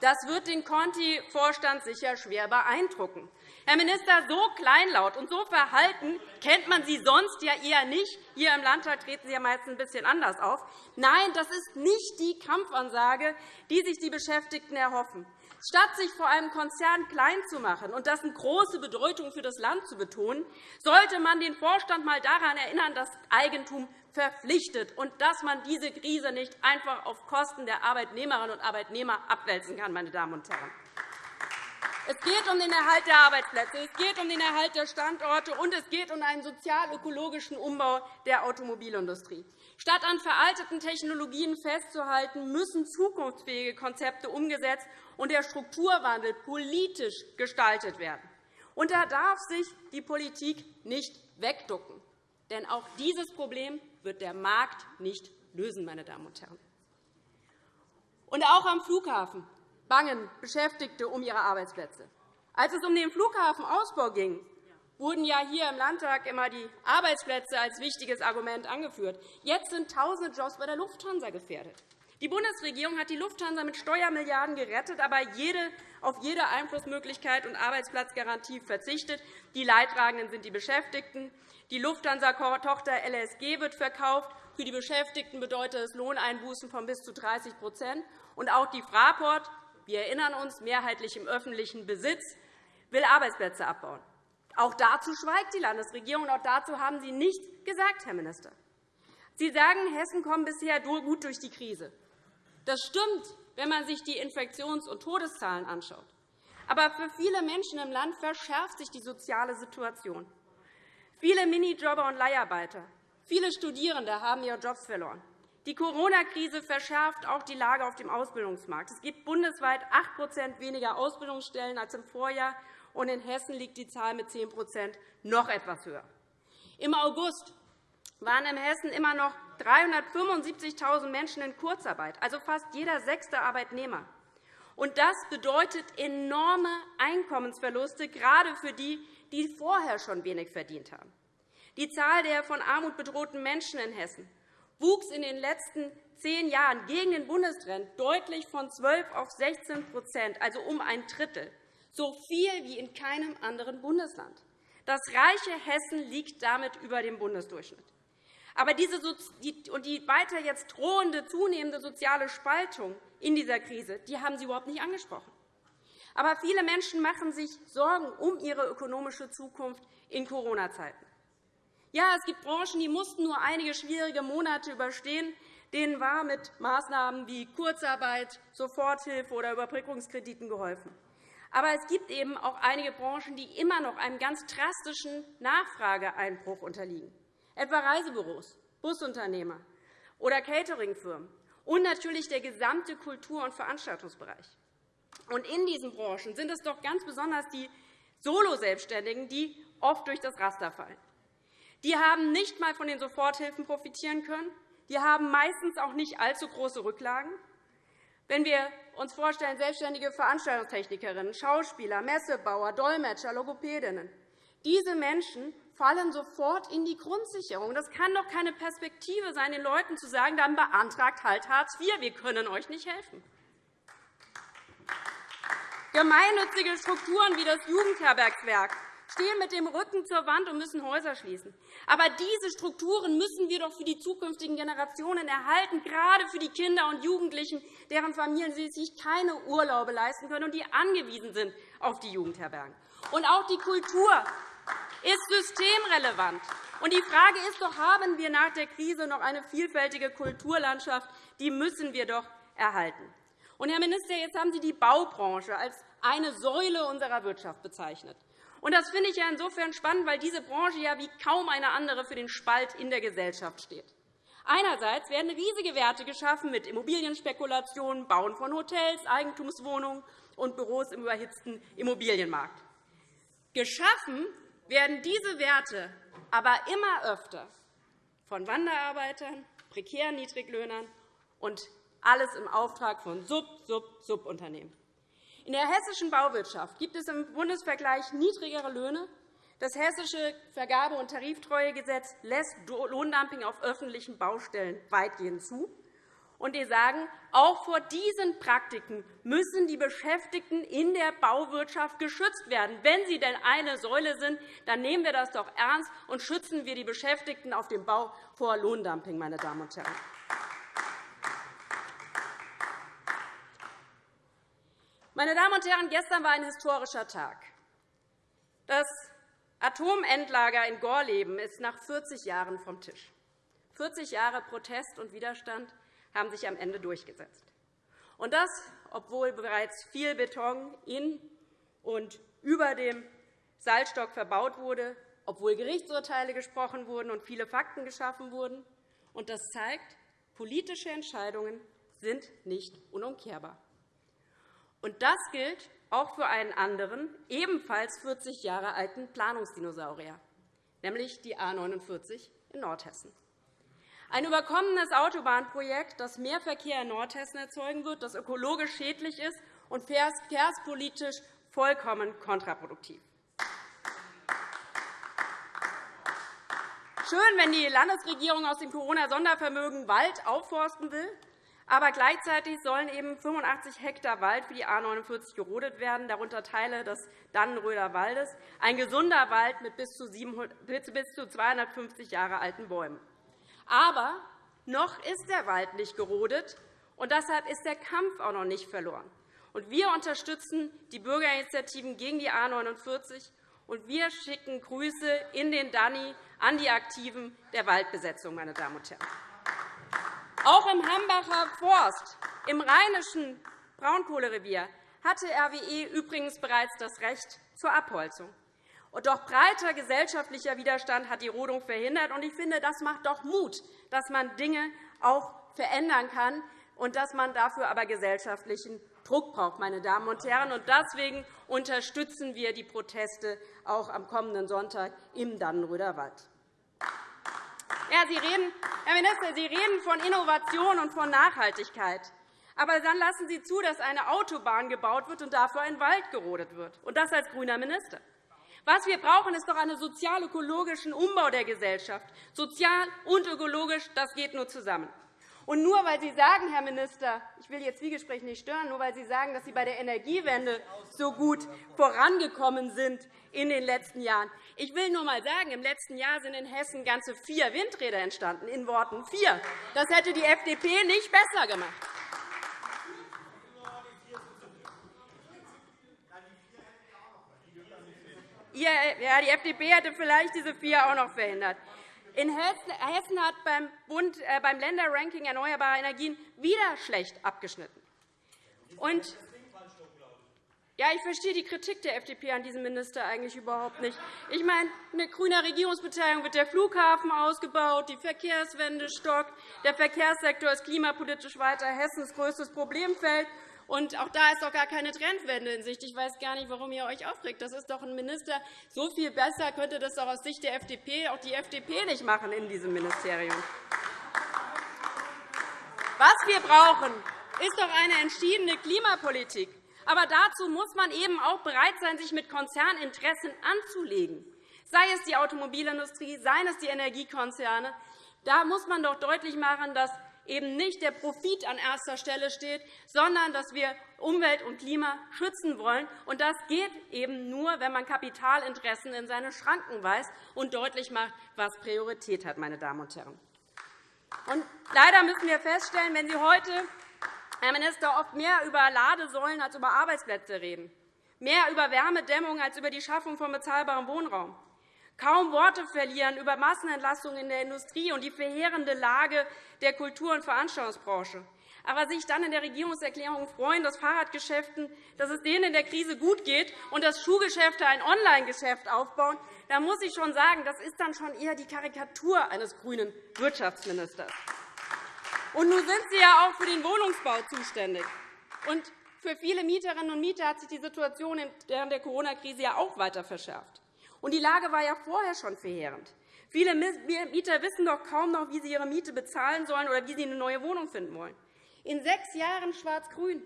Das wird den Conti-Vorstand sicher schwer beeindrucken. Herr Minister, so kleinlaut und so verhalten kennt man Sie sonst ja eher nicht. Hier im Landtag treten Sie ja meist ein bisschen anders auf. Nein, das ist nicht die Kampfansage, die sich die Beschäftigten erhoffen. Statt sich vor einem Konzern klein zu machen und dessen große Bedeutung für das Land zu betonen, sollte man den Vorstand einmal daran erinnern, dass Eigentum verpflichtet und dass man diese Krise nicht einfach auf Kosten der Arbeitnehmerinnen und Arbeitnehmer abwälzen kann. Meine Damen und Herren. Es geht um den Erhalt der Arbeitsplätze, es geht um den Erhalt der Standorte, und es geht um einen sozial-ökologischen Umbau der Automobilindustrie. Statt an veralteten Technologien festzuhalten, müssen zukunftsfähige Konzepte umgesetzt und der Strukturwandel politisch gestaltet werden. Und da darf sich die Politik nicht wegducken. Denn auch dieses Problem wird der Markt nicht lösen. Meine Damen und Herren. Und auch am Flughafen bangen Beschäftigte um ihre Arbeitsplätze. Als es um den Flughafenausbau ging, wurden ja hier im Landtag immer die Arbeitsplätze als wichtiges Argument angeführt. Jetzt sind tausende Jobs bei der Lufthansa gefährdet. Die Bundesregierung hat die Lufthansa mit Steuermilliarden gerettet, aber auf jede Einflussmöglichkeit und Arbeitsplatzgarantie verzichtet. Die Leidtragenden sind die Beschäftigten. Die Lufthansa-Tochter LSG wird verkauft. Für die Beschäftigten bedeutet es Lohneinbußen von bis zu 30% Und auch die Fraport, wir erinnern uns, mehrheitlich im öffentlichen Besitz, will Arbeitsplätze abbauen. Auch dazu schweigt die Landesregierung, und auch dazu haben Sie nichts gesagt, Herr Minister. Sie sagen, Hessen kommt bisher gut durch die Krise. Das stimmt, wenn man sich die Infektions- und Todeszahlen anschaut. Aber für viele Menschen im Land verschärft sich die soziale Situation. Viele Minijobber und Leiharbeiter, viele Studierende haben ihre Jobs verloren. Die Corona-Krise verschärft auch die Lage auf dem Ausbildungsmarkt. Es gibt bundesweit 8% weniger Ausbildungsstellen als im Vorjahr, und in Hessen liegt die Zahl mit 10% noch etwas höher. Im August waren in Hessen immer noch 375.000 Menschen in Kurzarbeit, also fast jeder sechste Arbeitnehmer. Und das bedeutet enorme Einkommensverluste, gerade für die, die vorher schon wenig verdient haben. Die Zahl der von Armut bedrohten Menschen in Hessen wuchs in den letzten zehn Jahren gegen den Bundestrend deutlich von 12 auf 16% also um ein Drittel, so viel wie in keinem anderen Bundesland. Das reiche Hessen liegt damit über dem Bundesdurchschnitt. Aber diese und die weiter jetzt drohende, zunehmende soziale Spaltung in dieser Krise die haben Sie überhaupt nicht angesprochen. Aber viele Menschen machen sich Sorgen um ihre ökonomische Zukunft in Corona-Zeiten. Ja, es gibt Branchen, die mussten nur einige schwierige Monate überstehen. Denen war mit Maßnahmen wie Kurzarbeit, Soforthilfe oder Überbrückungskrediten geholfen. Aber es gibt eben auch einige Branchen, die immer noch einem ganz drastischen Nachfrageeinbruch unterliegen etwa Reisebüros, Busunternehmer oder Cateringfirmen und natürlich der gesamte Kultur- und Veranstaltungsbereich. Und in diesen Branchen sind es doch ganz besonders die Soloselbstständigen, die oft durch das Raster fallen. Die haben nicht einmal von den Soforthilfen profitieren können. Die haben meistens auch nicht allzu große Rücklagen. Wenn wir uns vorstellen, selbstständige Veranstaltungstechnikerinnen, Schauspieler, Messebauer, Dolmetscher, Logopädinnen, diese Menschen fallen sofort in die Grundsicherung. Das kann doch keine Perspektive sein, den Leuten zu sagen, dann beantragt halt Hartz IV, wir können euch nicht helfen. Gemeinnützige Strukturen wie das Jugendherbergswerk stehen mit dem Rücken zur Wand und müssen Häuser schließen. Aber diese Strukturen müssen wir doch für die zukünftigen Generationen erhalten, gerade für die Kinder und Jugendlichen, deren Familien sich keine Urlaube leisten können und die angewiesen sind auf die Jugendherbergen. Und auch die Kultur ist systemrelevant. Und die Frage ist doch, haben wir nach der Krise noch eine vielfältige Kulturlandschaft? Die müssen wir doch erhalten. Und, Herr Minister, jetzt haben Sie die Baubranche als eine Säule unserer Wirtschaft bezeichnet. Und das finde ich ja insofern spannend, weil diese Branche ja wie kaum eine andere für den Spalt in der Gesellschaft steht. Einerseits werden riesige Werte geschaffen mit Immobilienspekulationen, Bauen von Hotels, Eigentumswohnungen und Büros im überhitzten Immobilienmarkt. Geschaffen werden diese Werte aber immer öfter von Wanderarbeitern, prekären Niedriglöhnern und alles im Auftrag von Sub-Sub-Subunternehmen. In der hessischen Bauwirtschaft gibt es im Bundesvergleich niedrigere Löhne. Das Hessische Vergabe- und Tariftreuegesetz lässt Lohndumping auf öffentlichen Baustellen weitgehend zu. Und wir sagen, auch vor diesen Praktiken müssen die Beschäftigten in der Bauwirtschaft geschützt werden. Wenn sie denn eine Säule sind, dann nehmen wir das doch ernst und schützen wir die Beschäftigten auf dem Bau vor Lohndumping. Meine Damen und Herren. Meine Damen und Herren, gestern war ein historischer Tag. Das Atomendlager in Gorleben ist nach 40 Jahren vom Tisch. 40 Jahre Protest und Widerstand haben sich am Ende durchgesetzt. Und das, obwohl bereits viel Beton in und über dem Salzstock verbaut wurde, obwohl Gerichtsurteile gesprochen wurden und viele Fakten geschaffen wurden. Und das zeigt, politische Entscheidungen sind nicht unumkehrbar. Und das gilt auch für einen anderen, ebenfalls 40 Jahre alten Planungsdinosaurier, nämlich die A 49 in Nordhessen. Ein überkommenes Autobahnprojekt, das mehr Verkehr in Nordhessen erzeugen wird, das ökologisch schädlich ist und verkehrspolitisch vollkommen kontraproduktiv. Schön, wenn die Landesregierung aus dem Corona-Sondervermögen Wald aufforsten will, aber gleichzeitig sollen eben 85 Hektar Wald für die A 49 gerodet werden, darunter Teile des Dannenröder Waldes, ein gesunder Wald mit bis zu 250 Jahre alten Bäumen. Aber noch ist der Wald nicht gerodet, und deshalb ist der Kampf auch noch nicht verloren. Wir unterstützen die Bürgerinitiativen gegen die A 49 und wir schicken Grüße in den Danny an die Aktiven der Waldbesetzung, meine Damen und Herren. Auch im Hambacher Forst, im rheinischen Braunkohlerevier, hatte RWE übrigens bereits das Recht zur Abholzung. Doch breiter gesellschaftlicher Widerstand hat die Rodung verhindert. Ich finde, das macht doch Mut, dass man Dinge auch verändern kann und dass man dafür aber gesellschaftlichen Druck braucht. Meine Damen und Herren. deswegen unterstützen wir die Proteste auch am kommenden Sonntag im Dannenröder Wald. Ja, Sie reden, Herr Minister, Sie reden von Innovation und von Nachhaltigkeit. Aber dann lassen Sie zu, dass eine Autobahn gebaut wird und dafür ein Wald gerodet wird, und das als grüner Minister. Was wir brauchen, ist doch einen sozial-ökologischen Umbau der Gesellschaft. Sozial und ökologisch, das geht nur zusammen. Und nur weil Sie sagen, Herr Minister, ich will Ihr Zwiegespräch nicht stören, nur weil Sie sagen, dass Sie bei der Energiewende so gut vorangekommen sind in den letzten Jahren. Ich will nur einmal sagen, im letzten Jahr sind in Hessen ganze vier Windräder entstanden, in Worten vier. Das hätte die FDP nicht besser gemacht. Ja, die FDP hätte vielleicht diese vier auch noch verhindert. In Hessen hat beim, Bund, äh, beim Länderranking erneuerbarer Energien wieder schlecht abgeschnitten. Und ja, ich verstehe die Kritik der FDP an diesem Minister eigentlich überhaupt nicht. Ich meine, mit grüner Regierungsbeteiligung wird der Flughafen ausgebaut, die Verkehrswende stockt, der Verkehrssektor ist klimapolitisch weiter Hessens größtes Problemfeld. Und auch da ist doch gar keine Trendwende in Sicht. Ich weiß gar nicht, warum ihr euch aufregt. Das ist doch ein Minister. So viel besser könnte das doch aus Sicht der FDP auch die FDP nicht machen in diesem Ministerium. Was wir brauchen, ist doch eine entschiedene Klimapolitik. Aber dazu muss man eben auch bereit sein, sich mit Konzerninteressen anzulegen. Sei es die Automobilindustrie, seien es die Energiekonzerne. Da muss man doch deutlich machen, dass eben nicht der Profit an erster Stelle steht, sondern dass wir Umwelt und Klima schützen wollen. Und das geht eben nur, wenn man Kapitalinteressen in seine Schranken weist und deutlich macht, was Priorität hat. Meine Damen und Herren. Und leider müssen wir feststellen, wenn Sie heute, Herr Minister, oft mehr über Ladesäulen als über Arbeitsplätze reden, mehr über Wärmedämmung als über die Schaffung von bezahlbarem Wohnraum, kaum Worte verlieren über Massenentlassungen in der Industrie und die verheerende Lage der Kultur- und Veranstaltungsbranche, aber sich dann in der Regierungserklärung freuen, dass Fahrradgeschäften, dass es denen in der Krise gut geht und dass Schuhgeschäfte ein Online-Geschäft aufbauen, da muss ich schon sagen, das ist dann schon eher die Karikatur eines grünen Wirtschaftsministers. Und nun sind Sie ja auch für den Wohnungsbau zuständig. Und für viele Mieterinnen und Mieter hat sich die Situation während der Corona-Krise ja auch weiter verschärft. Und die Lage war ja vorher schon verheerend. Viele Mieter wissen doch kaum noch, wie sie ihre Miete bezahlen sollen oder wie sie eine neue Wohnung finden wollen. In sechs Jahren Schwarz-Grün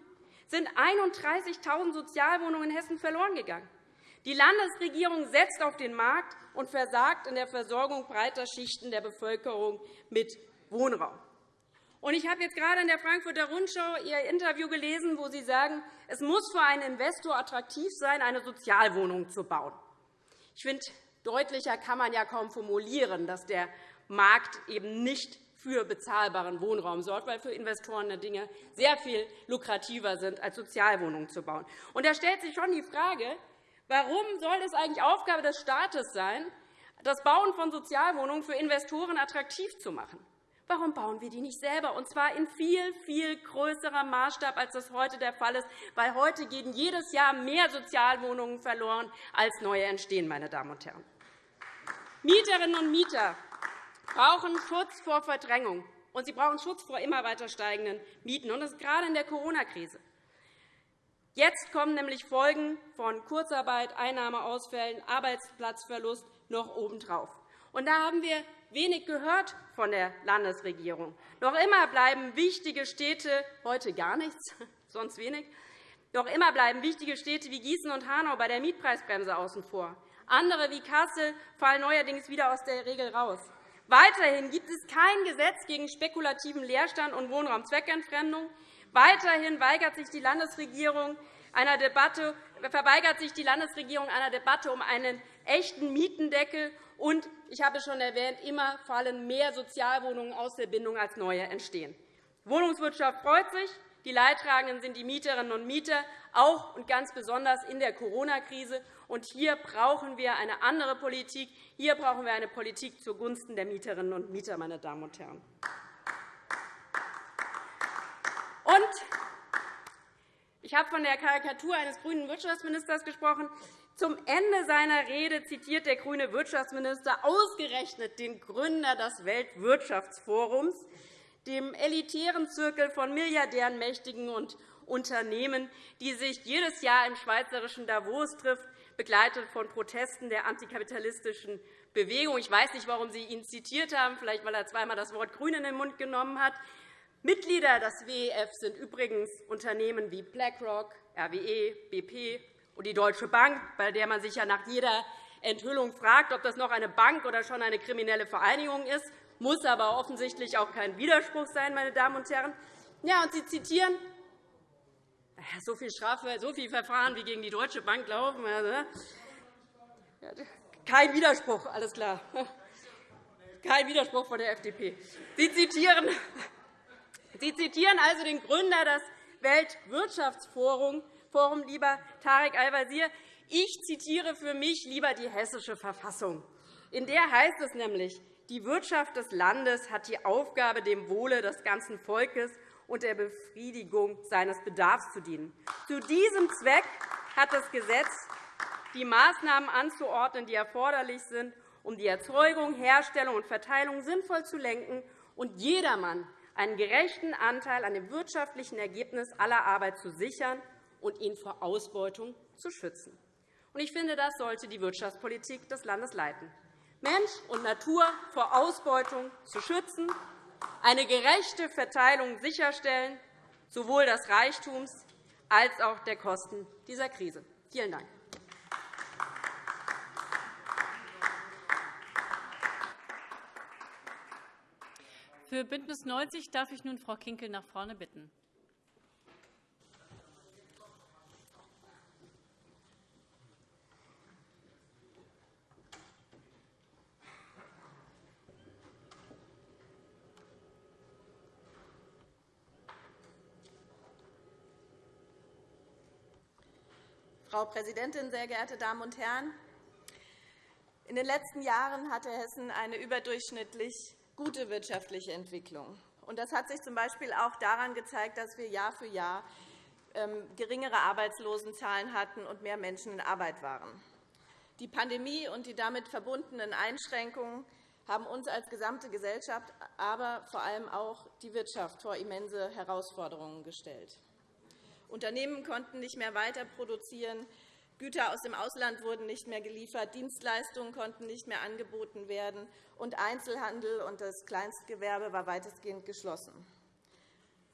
sind 31.000 Sozialwohnungen in Hessen verloren gegangen. Die Landesregierung setzt auf den Markt und versagt in der Versorgung breiter Schichten der Bevölkerung mit Wohnraum. Ich habe jetzt gerade in der Frankfurter Rundschau Ihr Interview gelesen, wo Sie sagen, es muss für einen Investor attraktiv sein, eine Sozialwohnung zu bauen. Ich finde, deutlicher kann man ja kaum formulieren, dass der Markt eben nicht für bezahlbaren Wohnraum sorgt, weil für Investoren Dinge sehr viel lukrativer sind, als Sozialwohnungen zu bauen. Und da stellt sich schon die Frage, warum soll es eigentlich Aufgabe des Staates sein, das Bauen von Sozialwohnungen für Investoren attraktiv zu machen? Warum bauen wir die nicht selber, und zwar in viel, viel größerem Maßstab, als das heute der Fall ist? Weil heute gehen jedes Jahr mehr Sozialwohnungen verloren, als neue entstehen. Meine Damen und Herren. Mieterinnen und Mieter brauchen Schutz vor Verdrängung, und sie brauchen Schutz vor immer weiter steigenden Mieten. Und das ist gerade in der Corona-Krise. Jetzt kommen nämlich Folgen von Kurzarbeit, Einnahmeausfällen, Arbeitsplatzverlust noch obendrauf. Und da haben wir wenig gehört von der Landesregierung. Noch immer bleiben wichtige Städte heute gar nichts, sonst wenig. Noch immer bleiben wichtige Städte wie Gießen und Hanau bei der Mietpreisbremse außen vor. Andere wie Kassel fallen neuerdings wieder aus der Regel raus. Weiterhin gibt es kein Gesetz gegen spekulativen Leerstand und Wohnraumzweckentfremdung. Weiterhin weigert sich die Landesregierung einer Debatte, verweigert sich die Landesregierung einer Debatte um einen echten Mietendeckel. Und, ich habe es schon erwähnt, immer fallen mehr Sozialwohnungen aus der Bindung als neue entstehen. Die Wohnungswirtschaft freut sich. Die Leidtragenden sind die Mieterinnen und Mieter, auch und ganz besonders in der Corona-Krise. Hier brauchen wir eine andere Politik. Hier brauchen wir eine Politik zugunsten der Mieterinnen und Mieter, meine Damen und Herren. Und ich habe von der Karikatur eines grünen Wirtschaftsministers gesprochen. Zum Ende seiner Rede zitiert der grüne Wirtschaftsminister ausgerechnet den Gründer des Weltwirtschaftsforums, dem elitären Zirkel von Milliardären, Mächtigen und Unternehmen, die sich jedes Jahr im schweizerischen Davos trifft, begleitet von Protesten der antikapitalistischen Bewegung. Ich weiß nicht, warum Sie ihn zitiert haben, vielleicht weil er zweimal das Wort Grün in den Mund genommen hat. Mitglieder des WEF sind übrigens Unternehmen wie BlackRock, RWE, BP und die Deutsche Bank, bei der man sich ja nach jeder Enthüllung fragt, ob das noch eine Bank oder schon eine kriminelle Vereinigung ist, muss aber offensichtlich auch kein Widerspruch sein, meine Damen und Herren. Ja, und Sie zitieren so viel Strafe, so viel Verfahren, wie gegen die Deutsche Bank laufen. Also, kein Widerspruch, alles klar. Kein Widerspruch von der FDP. Sie zitieren, Sie zitieren also den Gründer des Weltwirtschaftsforums, lieber Tarek Al-Wazir. Ich zitiere für mich lieber die Hessische Verfassung. In der heißt es nämlich, die Wirtschaft des Landes hat die Aufgabe, dem Wohle des ganzen Volkes und der Befriedigung seines Bedarfs zu dienen. Zu diesem Zweck hat das Gesetz die Maßnahmen anzuordnen, die erforderlich sind, um die Erzeugung, Herstellung und Verteilung sinnvoll zu lenken und jedermann einen gerechten Anteil an dem wirtschaftlichen Ergebnis aller Arbeit zu sichern und ihn vor Ausbeutung zu schützen. Ich finde, das sollte die Wirtschaftspolitik des Landes leiten. Mensch und Natur vor Ausbeutung zu schützen eine gerechte Verteilung sicherstellen, sowohl des Reichtums als auch der Kosten dieser Krise. Vielen Dank. Für BÜNDNIS 90 darf ich nun Frau Kinkel nach vorne bitten. Frau Präsidentin, sehr geehrte Damen und Herren! In den letzten Jahren hatte Hessen eine überdurchschnittlich gute wirtschaftliche Entwicklung. Das hat sich z. B. auch daran gezeigt, dass wir Jahr für Jahr ähm, geringere Arbeitslosenzahlen hatten und mehr Menschen in Arbeit waren. Die Pandemie und die damit verbundenen Einschränkungen haben uns als gesamte Gesellschaft, aber vor allem auch die Wirtschaft vor immense Herausforderungen gestellt. Unternehmen konnten nicht mehr weiter produzieren, Güter aus dem Ausland wurden nicht mehr geliefert, Dienstleistungen konnten nicht mehr angeboten werden, und Einzelhandel und das Kleinstgewerbe war weitestgehend geschlossen.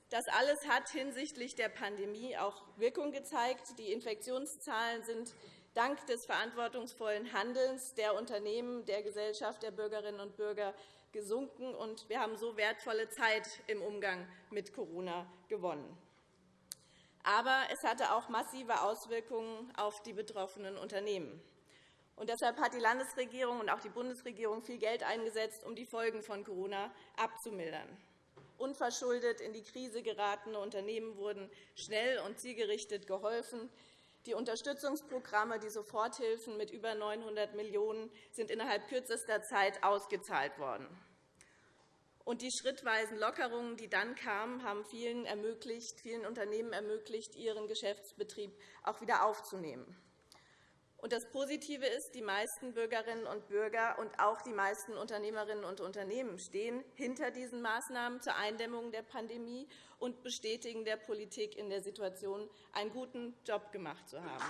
Das alles hat hinsichtlich der Pandemie auch Wirkung gezeigt. Die Infektionszahlen sind dank des verantwortungsvollen Handelns der Unternehmen, der Gesellschaft, der Bürgerinnen und Bürger gesunken, und wir haben so wertvolle Zeit im Umgang mit Corona gewonnen. Aber es hatte auch massive Auswirkungen auf die betroffenen Unternehmen. Und deshalb hat die Landesregierung und auch die Bundesregierung viel Geld eingesetzt, um die Folgen von Corona abzumildern. Unverschuldet in die Krise geratene Unternehmen wurden schnell und zielgerichtet geholfen. Die Unterstützungsprogramme, die Soforthilfen mit über 900 Millionen € sind innerhalb kürzester Zeit ausgezahlt worden. Und die schrittweisen Lockerungen, die dann kamen, haben vielen, ermöglicht, vielen Unternehmen ermöglicht, ihren Geschäftsbetrieb auch wieder aufzunehmen. Und das Positive ist, die meisten Bürgerinnen und Bürger und auch die meisten Unternehmerinnen und Unternehmen stehen hinter diesen Maßnahmen zur Eindämmung der Pandemie und bestätigen der Politik in der Situation, einen guten Job gemacht zu haben.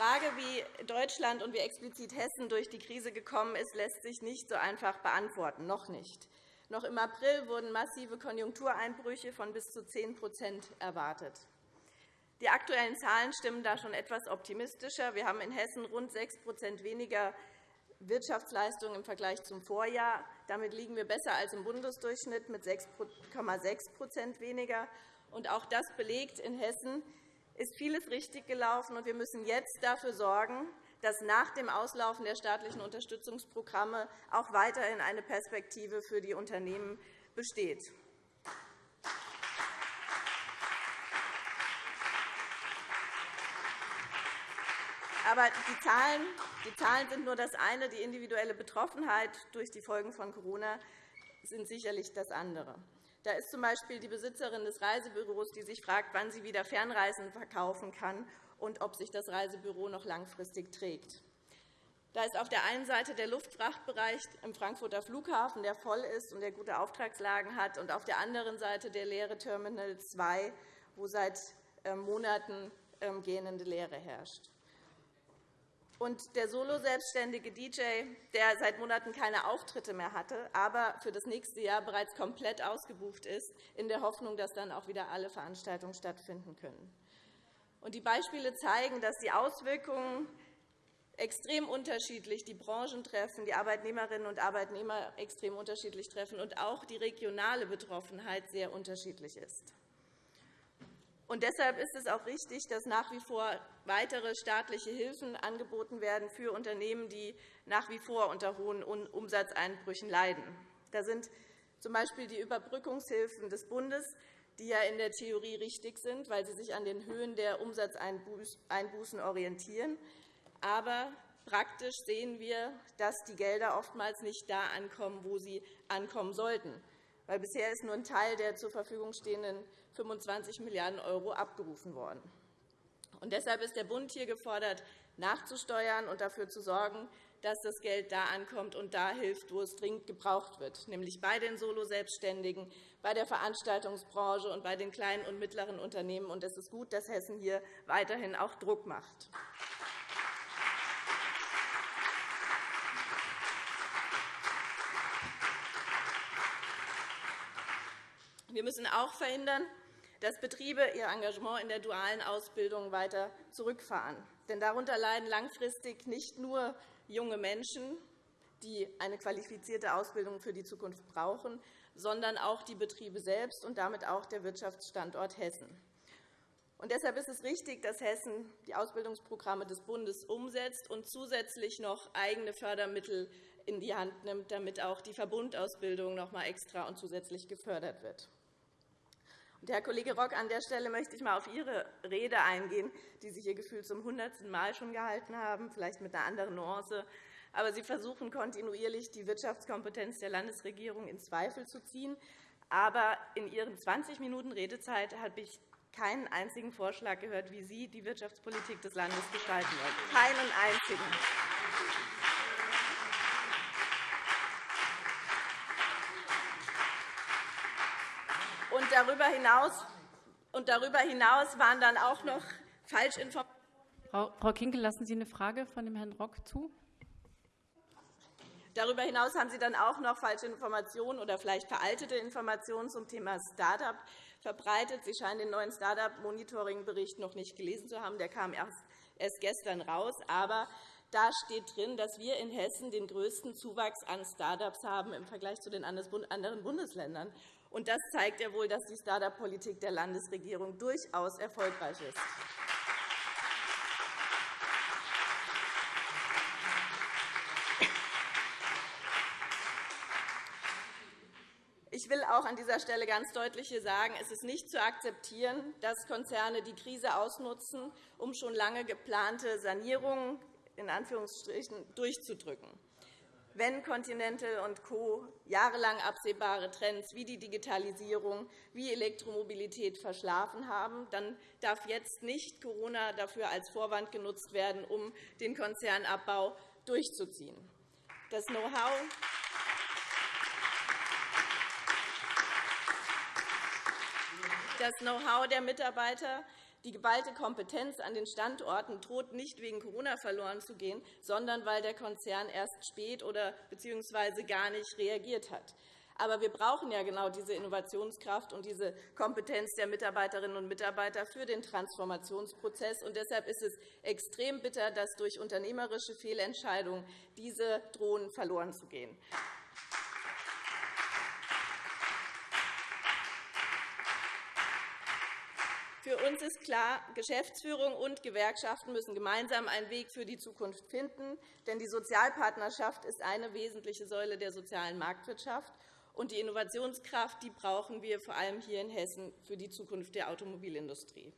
Frage, wie Deutschland und wie explizit Hessen durch die Krise gekommen ist, lässt sich nicht so einfach beantworten, noch nicht. Noch im April wurden massive Konjunktureinbrüche von bis zu 10% erwartet. Die aktuellen Zahlen stimmen da schon etwas optimistischer. Wir haben in Hessen rund 6% weniger Wirtschaftsleistung im Vergleich zum Vorjahr. Damit liegen wir besser als im Bundesdurchschnitt mit 6,6% weniger. auch das belegt in Hessen, ist vieles richtig gelaufen, und wir müssen jetzt dafür sorgen, dass nach dem Auslaufen der staatlichen Unterstützungsprogramme auch weiterhin eine Perspektive für die Unternehmen besteht. Aber die Zahlen, die Zahlen sind nur das eine. Die individuelle Betroffenheit durch die Folgen von Corona sind sicherlich das andere. Da ist z.B. die Besitzerin des Reisebüros, die sich fragt, wann sie wieder Fernreisen verkaufen kann und ob sich das Reisebüro noch langfristig trägt. Da ist auf der einen Seite der Luftfrachtbereich im Frankfurter Flughafen, der voll ist und der gute Auftragslagen hat, und auf der anderen Seite der leere Terminal 2, wo seit ähm, Monaten ähm, gähnende Leere herrscht und der Solo-selbstständige DJ, der seit Monaten keine Auftritte mehr hatte, aber für das nächste Jahr bereits komplett ausgebucht ist, in der Hoffnung, dass dann auch wieder alle Veranstaltungen stattfinden können. Die Beispiele zeigen, dass die Auswirkungen extrem unterschiedlich die Branchen treffen, die Arbeitnehmerinnen und Arbeitnehmer extrem unterschiedlich treffen und auch die regionale Betroffenheit sehr unterschiedlich ist. Und deshalb ist es auch richtig, dass nach wie vor weitere staatliche Hilfen angeboten werden für Unternehmen, die nach wie vor unter hohen Umsatzeinbrüchen leiden. Da sind z.B. die Überbrückungshilfen des Bundes, die ja in der Theorie richtig sind, weil sie sich an den Höhen der Umsatzeinbußen orientieren. Aber praktisch sehen wir, dass die Gelder oftmals nicht da ankommen, wo sie ankommen sollten. Weil bisher ist nur ein Teil der zur Verfügung stehenden 25 Milliarden € abgerufen worden. Und deshalb ist der Bund hier gefordert, nachzusteuern und dafür zu sorgen, dass das Geld da ankommt und da hilft, wo es dringend gebraucht wird, nämlich bei den Solo-Selbstständigen, bei der Veranstaltungsbranche und bei den kleinen und mittleren Unternehmen. Es ist gut, dass Hessen hier weiterhin auch Druck macht. Wir müssen auch verhindern, dass Betriebe ihr Engagement in der dualen Ausbildung weiter zurückfahren. Denn darunter leiden langfristig nicht nur junge Menschen, die eine qualifizierte Ausbildung für die Zukunft brauchen, sondern auch die Betriebe selbst und damit auch der Wirtschaftsstandort Hessen. Und deshalb ist es richtig, dass Hessen die Ausbildungsprogramme des Bundes umsetzt und zusätzlich noch eigene Fördermittel in die Hand nimmt, damit auch die Verbundausbildung noch einmal extra und zusätzlich gefördert wird. Herr Kollege Rock, an der Stelle möchte ich einmal auf Ihre Rede eingehen, die Sie hier gefühlt zum hundertsten Mal schon gehalten haben, vielleicht mit einer anderen Nuance. Aber Sie versuchen kontinuierlich, die Wirtschaftskompetenz der Landesregierung in Zweifel zu ziehen. Aber in Ihren 20 Minuten Redezeit habe ich keinen einzigen Vorschlag gehört, wie Sie die Wirtschaftspolitik des Landes gestalten wollen. Keinen einzigen. Und darüber hinaus, und darüber hinaus waren dann auch noch Falschinformationen. Frau Kinkel, lassen Sie eine Frage von dem Herrn Rock zu? Darüber hinaus haben Sie dann auch noch falsche Informationen oder vielleicht veraltete Informationen zum Thema Start-up verbreitet. Sie scheinen den neuen Start-up-Monitoring-Bericht noch nicht gelesen zu haben. Der kam erst gestern raus. Aber da steht drin, dass wir in Hessen den größten Zuwachs an Start-ups haben im Vergleich zu den anderen Bundesländern. Und das zeigt ja wohl, dass die Start-up-Politik der Landesregierung durchaus erfolgreich ist. Ich will auch an dieser Stelle ganz deutlich hier sagen, es ist nicht zu akzeptieren, dass Konzerne die Krise ausnutzen, um schon lange geplante Sanierungen in Anführungsstrichen durchzudrücken. Wenn Continental und Co. jahrelang absehbare Trends wie die Digitalisierung, wie Elektromobilität verschlafen haben, dann darf jetzt nicht Corona dafür als Vorwand genutzt werden, um den Konzernabbau durchzuziehen. Das Know-how das Know-how der Mitarbeiter, die geballte Kompetenz an den Standorten droht nicht wegen Corona verloren zu gehen, sondern weil der Konzern erst spät oder bzw. gar nicht reagiert hat. Aber wir brauchen ja genau diese Innovationskraft und diese Kompetenz der Mitarbeiterinnen und Mitarbeiter für den Transformationsprozess. Und deshalb ist es extrem bitter, dass durch unternehmerische Fehlentscheidungen diese drohen verloren zu gehen. Für uns ist klar, Geschäftsführung und Gewerkschaften müssen gemeinsam einen Weg für die Zukunft finden. Denn die Sozialpartnerschaft ist eine wesentliche Säule der sozialen Marktwirtschaft. Und die Innovationskraft die brauchen wir vor allem hier in Hessen für die Zukunft der Automobilindustrie.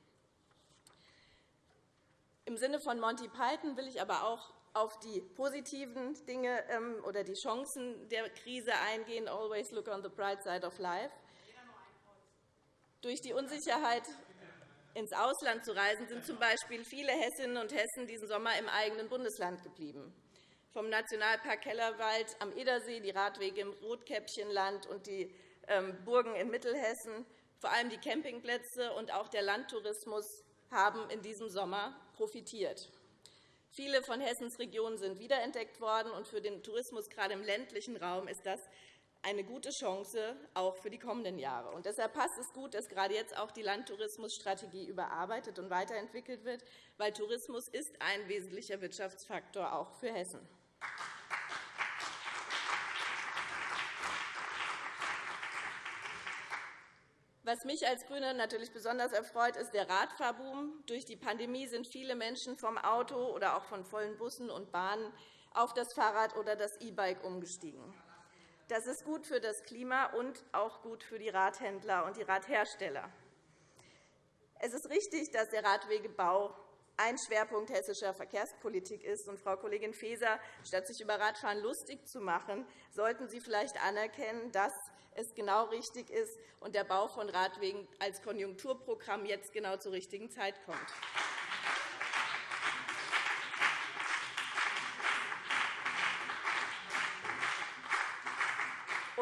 Im Sinne von Monty Python will ich aber auch auf die positiven Dinge ähm, oder die Chancen der Krise eingehen. Always look on the bright side of life. Durch die Unsicherheit ins Ausland zu reisen, sind z. B. viele Hessinnen und Hessen diesen Sommer im eigenen Bundesland geblieben. Vom Nationalpark Kellerwald am Edersee, die Radwege im Rotkäppchenland und die ähm, Burgen in Mittelhessen, vor allem die Campingplätze und auch der Landtourismus haben in diesem Sommer profitiert. Viele von Hessens Regionen sind wiederentdeckt worden, und für den Tourismus gerade im ländlichen Raum ist das eine gute Chance, auch für die kommenden Jahre. Und deshalb passt es gut, dass gerade jetzt auch die Landtourismusstrategie überarbeitet und weiterentwickelt wird, weil Tourismus ist ein wesentlicher Wirtschaftsfaktor auch für Hessen. Was mich als GRÜNE natürlich besonders erfreut, ist der Radfahrboom. Durch die Pandemie sind viele Menschen vom Auto oder auch von vollen Bussen und Bahnen auf das Fahrrad oder das E-Bike umgestiegen. Das ist gut für das Klima und auch gut für die Radhändler und die Radhersteller. Es ist richtig, dass der Radwegebau ein Schwerpunkt hessischer Verkehrspolitik ist. Und, Frau Kollegin Faeser, statt sich über Radfahren lustig zu machen, sollten Sie vielleicht anerkennen, dass es genau richtig ist und der Bau von Radwegen als Konjunkturprogramm jetzt genau zur richtigen Zeit kommt.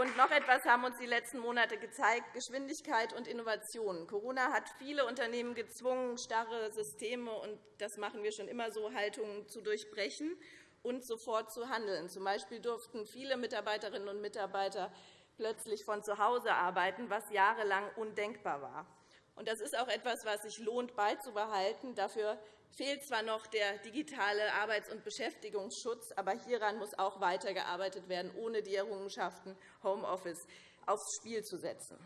Und noch etwas haben uns die letzten Monate gezeigt, Geschwindigkeit und Innovation. Corona hat viele Unternehmen gezwungen, starre Systeme, und das machen wir schon immer so, Haltungen zu durchbrechen und sofort zu handeln. Zum Beispiel durften viele Mitarbeiterinnen und Mitarbeiter plötzlich von zu Hause arbeiten, was jahrelang undenkbar war. Das ist auch etwas, was sich lohnt beizubehalten. Dafür fehlt zwar noch der digitale Arbeits- und Beschäftigungsschutz, aber hieran muss auch weitergearbeitet werden, ohne die Errungenschaften Homeoffice aufs Spiel zu setzen.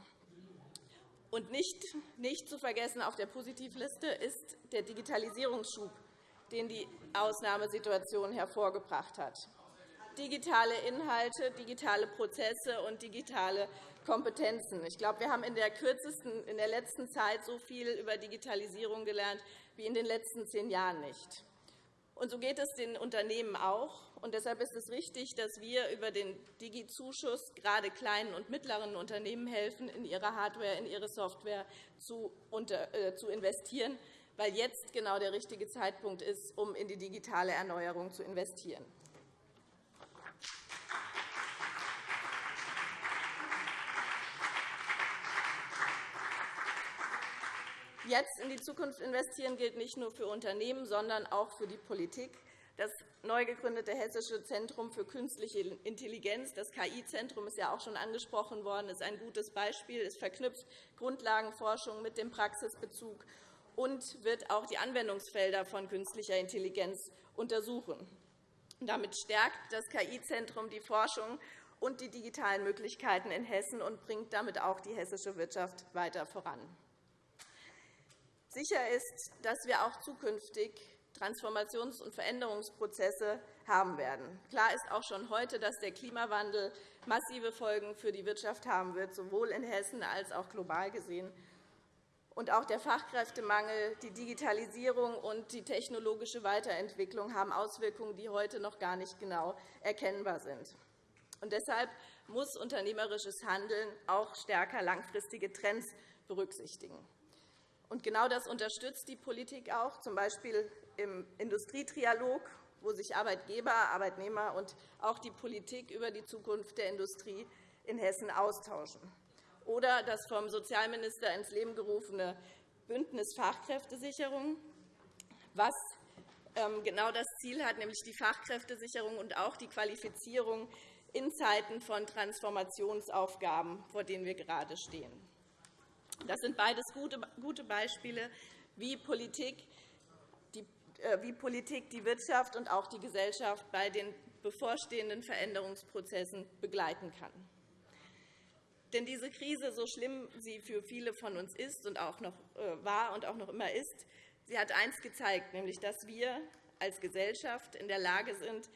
Und nicht, nicht zu vergessen auf der Positivliste ist der Digitalisierungsschub, den die Ausnahmesituation hervorgebracht hat. Digitale Inhalte, digitale Prozesse und digitale Kompetenzen. Ich glaube, wir haben in der, kürzesten, in der letzten Zeit so viel über Digitalisierung gelernt wie in den letzten zehn Jahren nicht. Und so geht es den Unternehmen auch. Und deshalb ist es richtig, dass wir über den Digi-Zuschuss gerade kleinen und mittleren Unternehmen helfen, in ihre Hardware, in ihre Software zu äh, investieren, weil jetzt genau der richtige Zeitpunkt ist, um in die digitale Erneuerung zu investieren. Jetzt in die Zukunft investieren gilt nicht nur für Unternehmen, sondern auch für die Politik. Das neu gegründete Hessische Zentrum für künstliche Intelligenz, das KI-Zentrum, ist ja auch schon angesprochen worden, ist ein gutes Beispiel. Es verknüpft Grundlagenforschung mit dem Praxisbezug und wird auch die Anwendungsfelder von künstlicher Intelligenz untersuchen. Damit stärkt das KI-Zentrum die Forschung und die digitalen Möglichkeiten in Hessen und bringt damit auch die hessische Wirtschaft weiter voran. Sicher ist, dass wir auch zukünftig Transformations- und Veränderungsprozesse haben werden. Klar ist auch schon heute, dass der Klimawandel massive Folgen für die Wirtschaft haben wird, sowohl in Hessen als auch global gesehen. Und auch der Fachkräftemangel, die Digitalisierung und die technologische Weiterentwicklung haben Auswirkungen, die heute noch gar nicht genau erkennbar sind. Und deshalb muss unternehmerisches Handeln auch stärker langfristige Trends berücksichtigen. Und genau das unterstützt die Politik auch, z. B. im Industrietrialog, wo sich Arbeitgeber, Arbeitnehmer und auch die Politik über die Zukunft der Industrie in Hessen austauschen. Oder das vom Sozialminister ins Leben gerufene Bündnis Fachkräftesicherung, was ähm, genau das Ziel hat, nämlich die Fachkräftesicherung und auch die Qualifizierung in Zeiten von Transformationsaufgaben, vor denen wir gerade stehen. Das sind beides gute Beispiele, äh, wie Politik die Wirtschaft und auch die Gesellschaft bei den bevorstehenden Veränderungsprozessen begleiten kann. Denn diese Krise, so schlimm sie für viele von uns ist und auch noch äh, war und auch noch immer ist, sie hat eines gezeigt, nämlich dass wir als Gesellschaft in der Lage sind,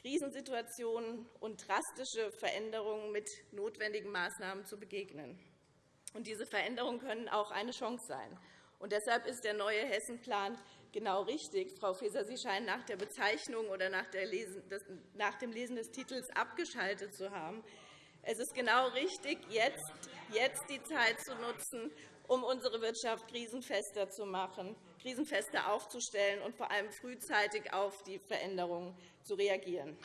Krisensituationen und drastische Veränderungen mit notwendigen Maßnahmen zu begegnen. Und diese Veränderungen können auch eine Chance sein. Und deshalb ist der neue Hessenplan genau richtig. Frau Faeser, Sie scheinen nach der Bezeichnung oder nach, dem Lesen des Titels abgeschaltet zu haben. Es ist genau richtig, jetzt, jetzt die Zeit zu nutzen, um unsere Wirtschaft krisenfester zu machen, krisenfester aufzustellen und vor allem frühzeitig auf die Veränderungen zu reagieren.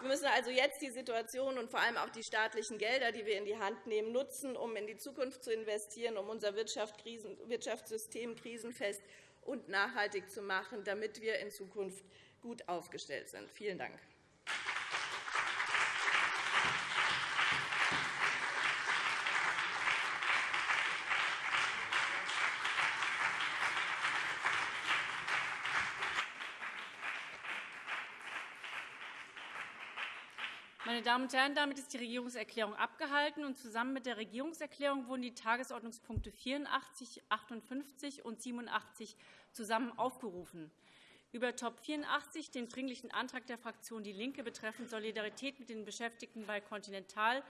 Wir müssen also jetzt die Situation und vor allem auch die staatlichen Gelder, die wir in die Hand nehmen, nutzen, um in die Zukunft zu investieren, um unser Wirtschaftssystem krisenfest und nachhaltig zu machen, damit wir in Zukunft gut aufgestellt sind. Vielen Dank. Meine Damen und Herren, damit ist die Regierungserklärung abgehalten. und Zusammen mit der Regierungserklärung wurden die Tagesordnungspunkte 84, 58 und 87 zusammen aufgerufen. Über Top 84, den Dringlichen Antrag der Fraktion DIE LINKE betreffend Solidarität mit den Beschäftigten bei Continental,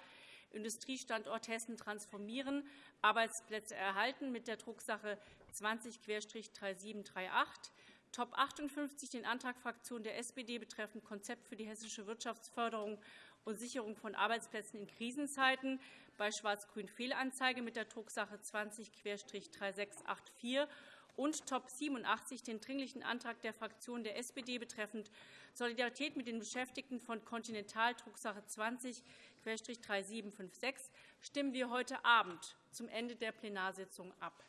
Industriestandort Hessen transformieren, Arbeitsplätze erhalten mit der Drucksache 20-3738, Top 58 den Antrag Fraktion der SPD betreffend Konzept für die hessische Wirtschaftsförderung und Sicherung von Arbeitsplätzen in Krisenzeiten bei Schwarz-Grün Fehlanzeige mit der Drucksache 20-3684 und Top 87 den Dringlichen Antrag der Fraktion der SPD betreffend Solidarität mit den Beschäftigten von Continental Drucksache 20-3756 stimmen wir heute Abend zum Ende der Plenarsitzung ab.